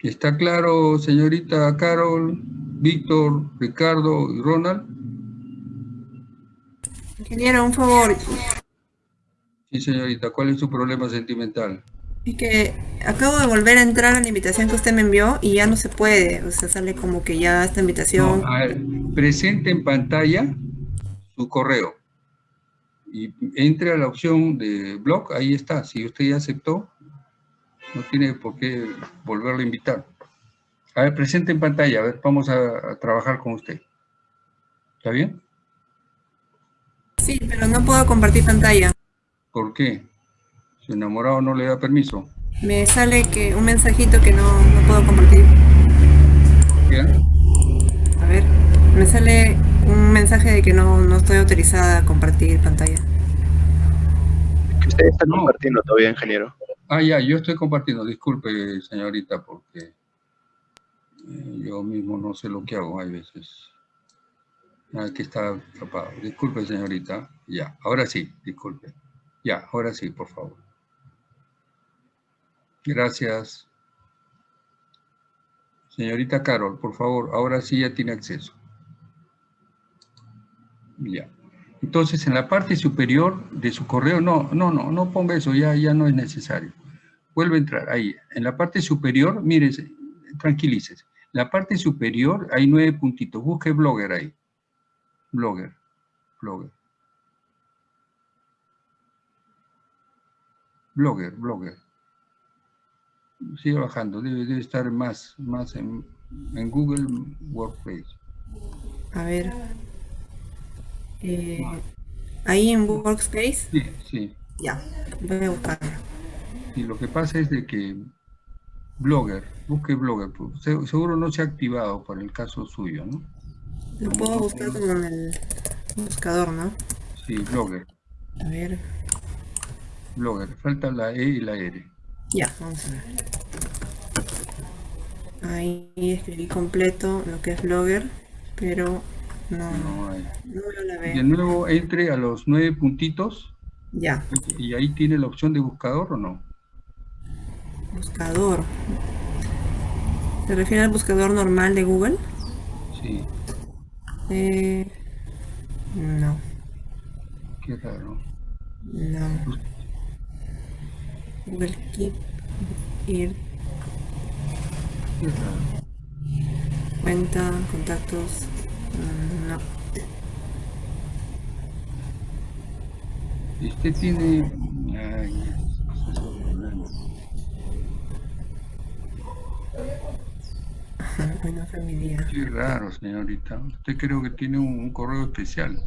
¿Está claro, señorita Carol, Víctor, Ricardo y Ronald? Ingeniero, un favor. Sí, señorita, ¿cuál es su problema sentimental? Es que acabo de volver a entrar a la invitación que usted me envió y ya no se puede. O sea, sale como que ya esta invitación... presente en pantalla su correo. Y entre a la opción de blog, ahí está. Si usted ya aceptó, no tiene por qué volverlo a invitar. A ver, presente en pantalla, a ver, vamos a, trabajar con usted. ¿Está bien? Sí, pero no puedo compartir pantalla. ¿Por qué? Su enamorado no le da permiso. Me sale que un mensajito que no, no puedo compartir. ¿Qué? Me sale un mensaje de que no, no estoy autorizada a compartir pantalla. Usted está compartiendo todavía, ingeniero. Ah, ya, yo estoy compartiendo. Disculpe, señorita, porque eh, yo mismo no sé lo que hago. Hay veces que está atrapado. Disculpe, señorita. Ya, ahora sí, disculpe. Ya, ahora sí, por favor. Gracias. Señorita Carol, por favor, ahora sí ya tiene acceso. Ya. Entonces, en la parte superior de su correo, no, no, no, no ponga eso, ya, ya no es necesario. Vuelve a entrar ahí. En la parte superior, mire, tranquilícese. La parte superior hay nueve puntitos. Busque Blogger ahí. Blogger. Blogger. Blogger, Blogger. Sigue bajando, debe, estar más, más en, en Google Workplace. A ver. Eh, ¿Ahí en Workspace? Sí, sí. Ya, voy a buscarlo. Y lo que pasa es de que Blogger, busque Blogger, pues, seguro no se ha activado por el caso suyo, ¿no? Lo puedo buscar como en el buscador, ¿no? Sí, Blogger. A ver. Blogger, falta la E y la R. Ya, vamos a ver. Ahí escribí completo lo que es Blogger, pero no, no, hay. no la veo. De nuevo entre a los nueve puntitos. Ya. ¿Y ahí tiene la opción de buscador o no? Buscador. ¿Se refiere al buscador normal de Google? Sí. Eh, no. Qué raro. No. Google Keep Ir. Qué raro. Cuenta, contactos. No. Usted tiene... Ay, bueno, familia. Qué raro, señorita. Usted creo que tiene un, correo especial.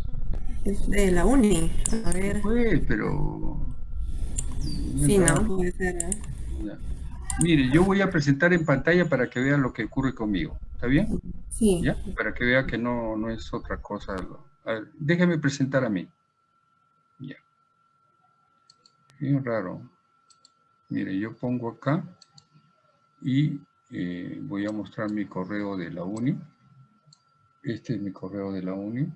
Es de la uni. A ver. Pues, pero... Sí, no, puede ser, Mire, yo voy a presentar en pantalla para que vean lo que ocurre conmigo. ¿Está bien? Para que vea que no, no es otra cosa. A ver, déjeme presentar a mí. Ya. Bien raro. Mire, yo pongo acá y eh, voy a mostrar mi correo de la uni. Este es mi correo de la uni.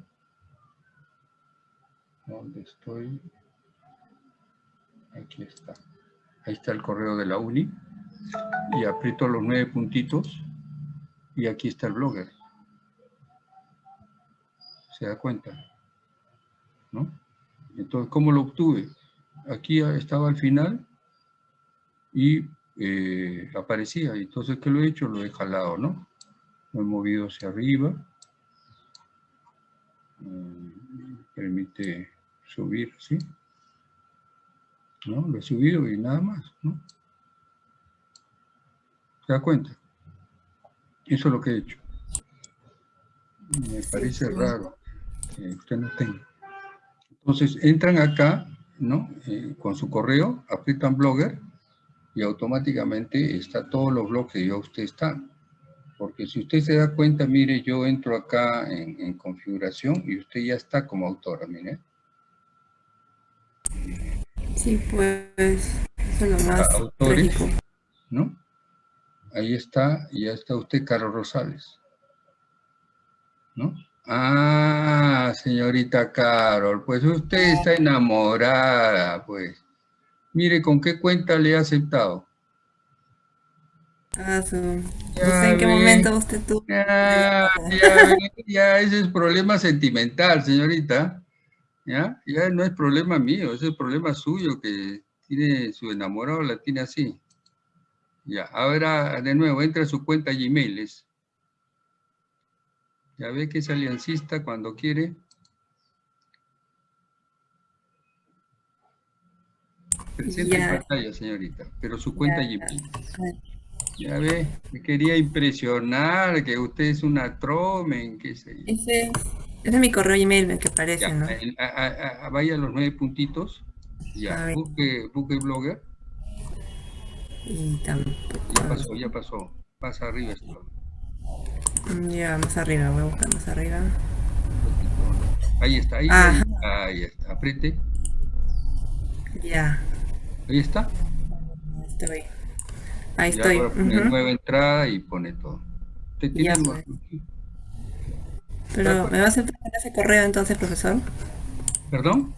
¿Dónde estoy? Aquí está. Ahí está el correo de la uni. Y aprieto los nueve puntitos. Y aquí está el blogger. ¿Se da cuenta? ¿No? Entonces, ¿cómo lo obtuve? Aquí estaba al final y eh, aparecía. Entonces, ¿qué lo he hecho? Lo he jalado, ¿no? Lo he movido hacia arriba. Mm, permite subir, ¿sí? ¿No? Lo he subido y nada más, ¿no? ¿Se da cuenta? Eso es lo que he hecho. Me parece raro que usted no tenga. Entonces, entran acá, ¿no? Eh, con su correo, aprietan Blogger, y automáticamente está todos los bloques que ya usted está. Porque si usted se da cuenta, mire, yo entro acá en, configuración y usted ya está como autora, mire. Sí, pues, eso es lo más Autores, ¿no? Ahí está, ya está usted, Carlos Rosales. ¿No? Ah, señorita Carol, pues usted está enamorada, pues. Mire, ¿con qué cuenta le ha aceptado? Ah, su... no sé en qué momento usted tuvo. Ya, ya, ya, ese es problema sentimental, señorita. ¿Ya? ya no es problema mío, ese es problema suyo que tiene su enamorado, la tiene así. Ya, ahora de nuevo, entra a su cuenta Gmail. Ya ve que es aliancista cuando quiere. Presenta en pantalla, señorita, pero su cuenta Gmail. Ya ve, me quería impresionar que usted es una tromen, qué sé yo. Ese Ese es mi correo email el que aparece, ¿no? vaya a los nueve puntitos. Ya, busque, busque Blogger. Y tampoco... Ya pasó, ya pasó. Pasa arriba ya, más arriba, voy a buscar más arriba. Ahí está, ahí, ahí, está, apriete. Ya. Ahí está. Estoy. Ahí estoy. Ahora pone nueva entrada y pone todo. Te ya, pues. Pero, ¿me va a aceptar con ese correo entonces, profesor? ¿Perdón?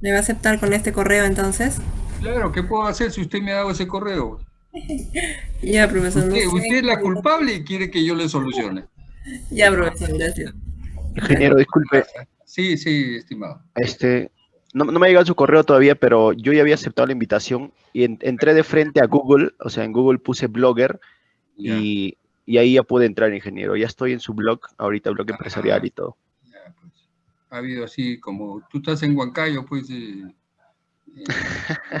¿Me va a aceptar con este correo entonces? Claro, ¿qué puedo hacer si usted me ha dado ese correo? (laughs) ya, profesor. Usted, usted es la culpable y quiere que yo le solucione. (laughs) ya, profesor, gracias. Ingeniero, disculpe. Sí, sí, estimado. Este, no, me ha llegado su correo todavía, pero yo ya había aceptado la invitación y entré de frente a Google, o sea, en Google puse blogger y, ahí ya pude entrar, ingeniero. Ya estoy en su blog, ahorita blog empresarial y todo. Pues. Ha habido así, como tú estás en Huancayo, pues, eh, eh,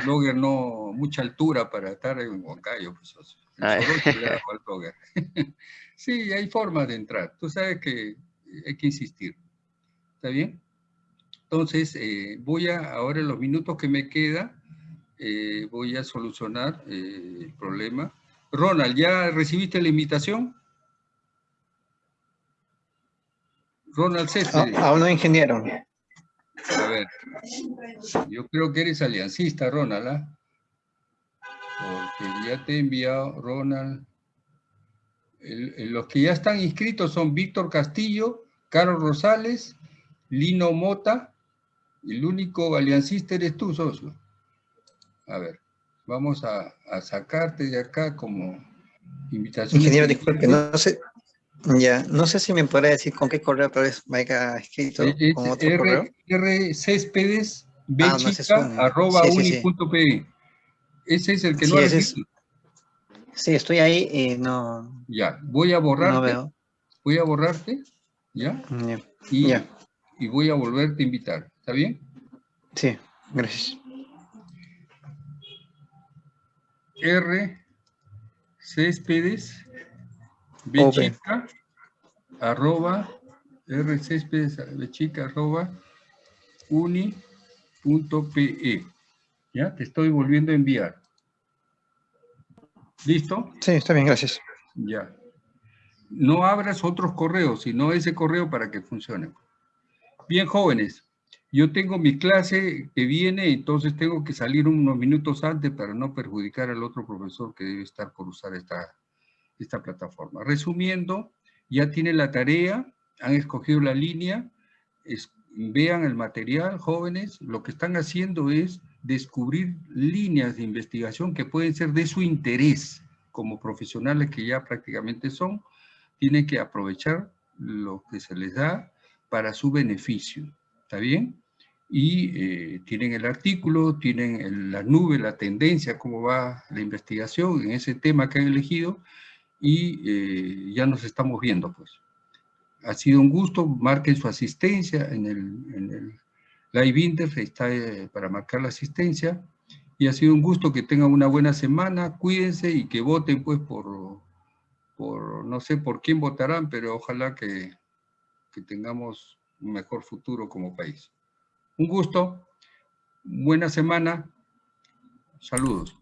blogger no, mucha altura para estar en Huancayo, pues, ah. (laughs) (laughs) sí, hay formas de entrar. Tú sabes que hay que insistir. ¿Está bien? Entonces, eh, voy a, ahora en los minutos que me queda, eh, voy a solucionar eh, el problema. Ronald, ¿ya recibiste la invitación? Ronald Céspedes. aún no, ingeniero. A ver, yo creo que eres aliancista, Ronald, ¿ah? Porque ya te he enviado, Ronald. los que ya están inscritos son Víctor Castillo, Carlos Rosales, Lino Mota, el único aliancista eres tú, socio. A ver, vamos a, sacarte de acá como invitación. Ingeniero, disculpe, no sé, ya, no sé si me podrá decir con qué correo otra vez me haya escrito, con otro R, correo. R Céspedes, ah, arroba uni.pe. Ese es el que no ha Sí, estoy ahí y no... Ya, voy a borrarte. No veo. Voy a borrarte, ¿ya? ya. Y ya y voy a volverte a invitar. ¿Está bien? Sí, gracias. R. Céspedes, Bechica, arroba, arroba, uni.pe. ¿Ya? Te estoy volviendo a enviar. ¿Listo? Sí, está bien, gracias. Ya. No abras otros correos, sino ese correo para que funcione. Bien, jóvenes, yo tengo mi clase que viene, entonces tengo que salir unos minutos antes para no perjudicar al otro profesor que debe estar por usar esta, esta plataforma. Resumiendo, ya tienen la tarea, han escogido la línea, vean el material, jóvenes, lo que están haciendo es descubrir líneas de investigación que pueden ser de su interés como profesionales que ya prácticamente son, tienen que aprovechar lo que se les da para su beneficio, ¿está bien? Y eh, tienen el artículo, tienen la nube, la tendencia, cómo va la investigación en ese tema que han elegido y eh, ya nos estamos viendo, pues. Ha sido un gusto, marquen su asistencia en el, Live Interface, está eh, para marcar la asistencia, y ha sido un gusto que tengan una buena semana, cuídense y que voten pues por, por no sé por quién votarán, pero ojalá que que tengamos un mejor futuro como país. Un gusto, buena semana, saludos.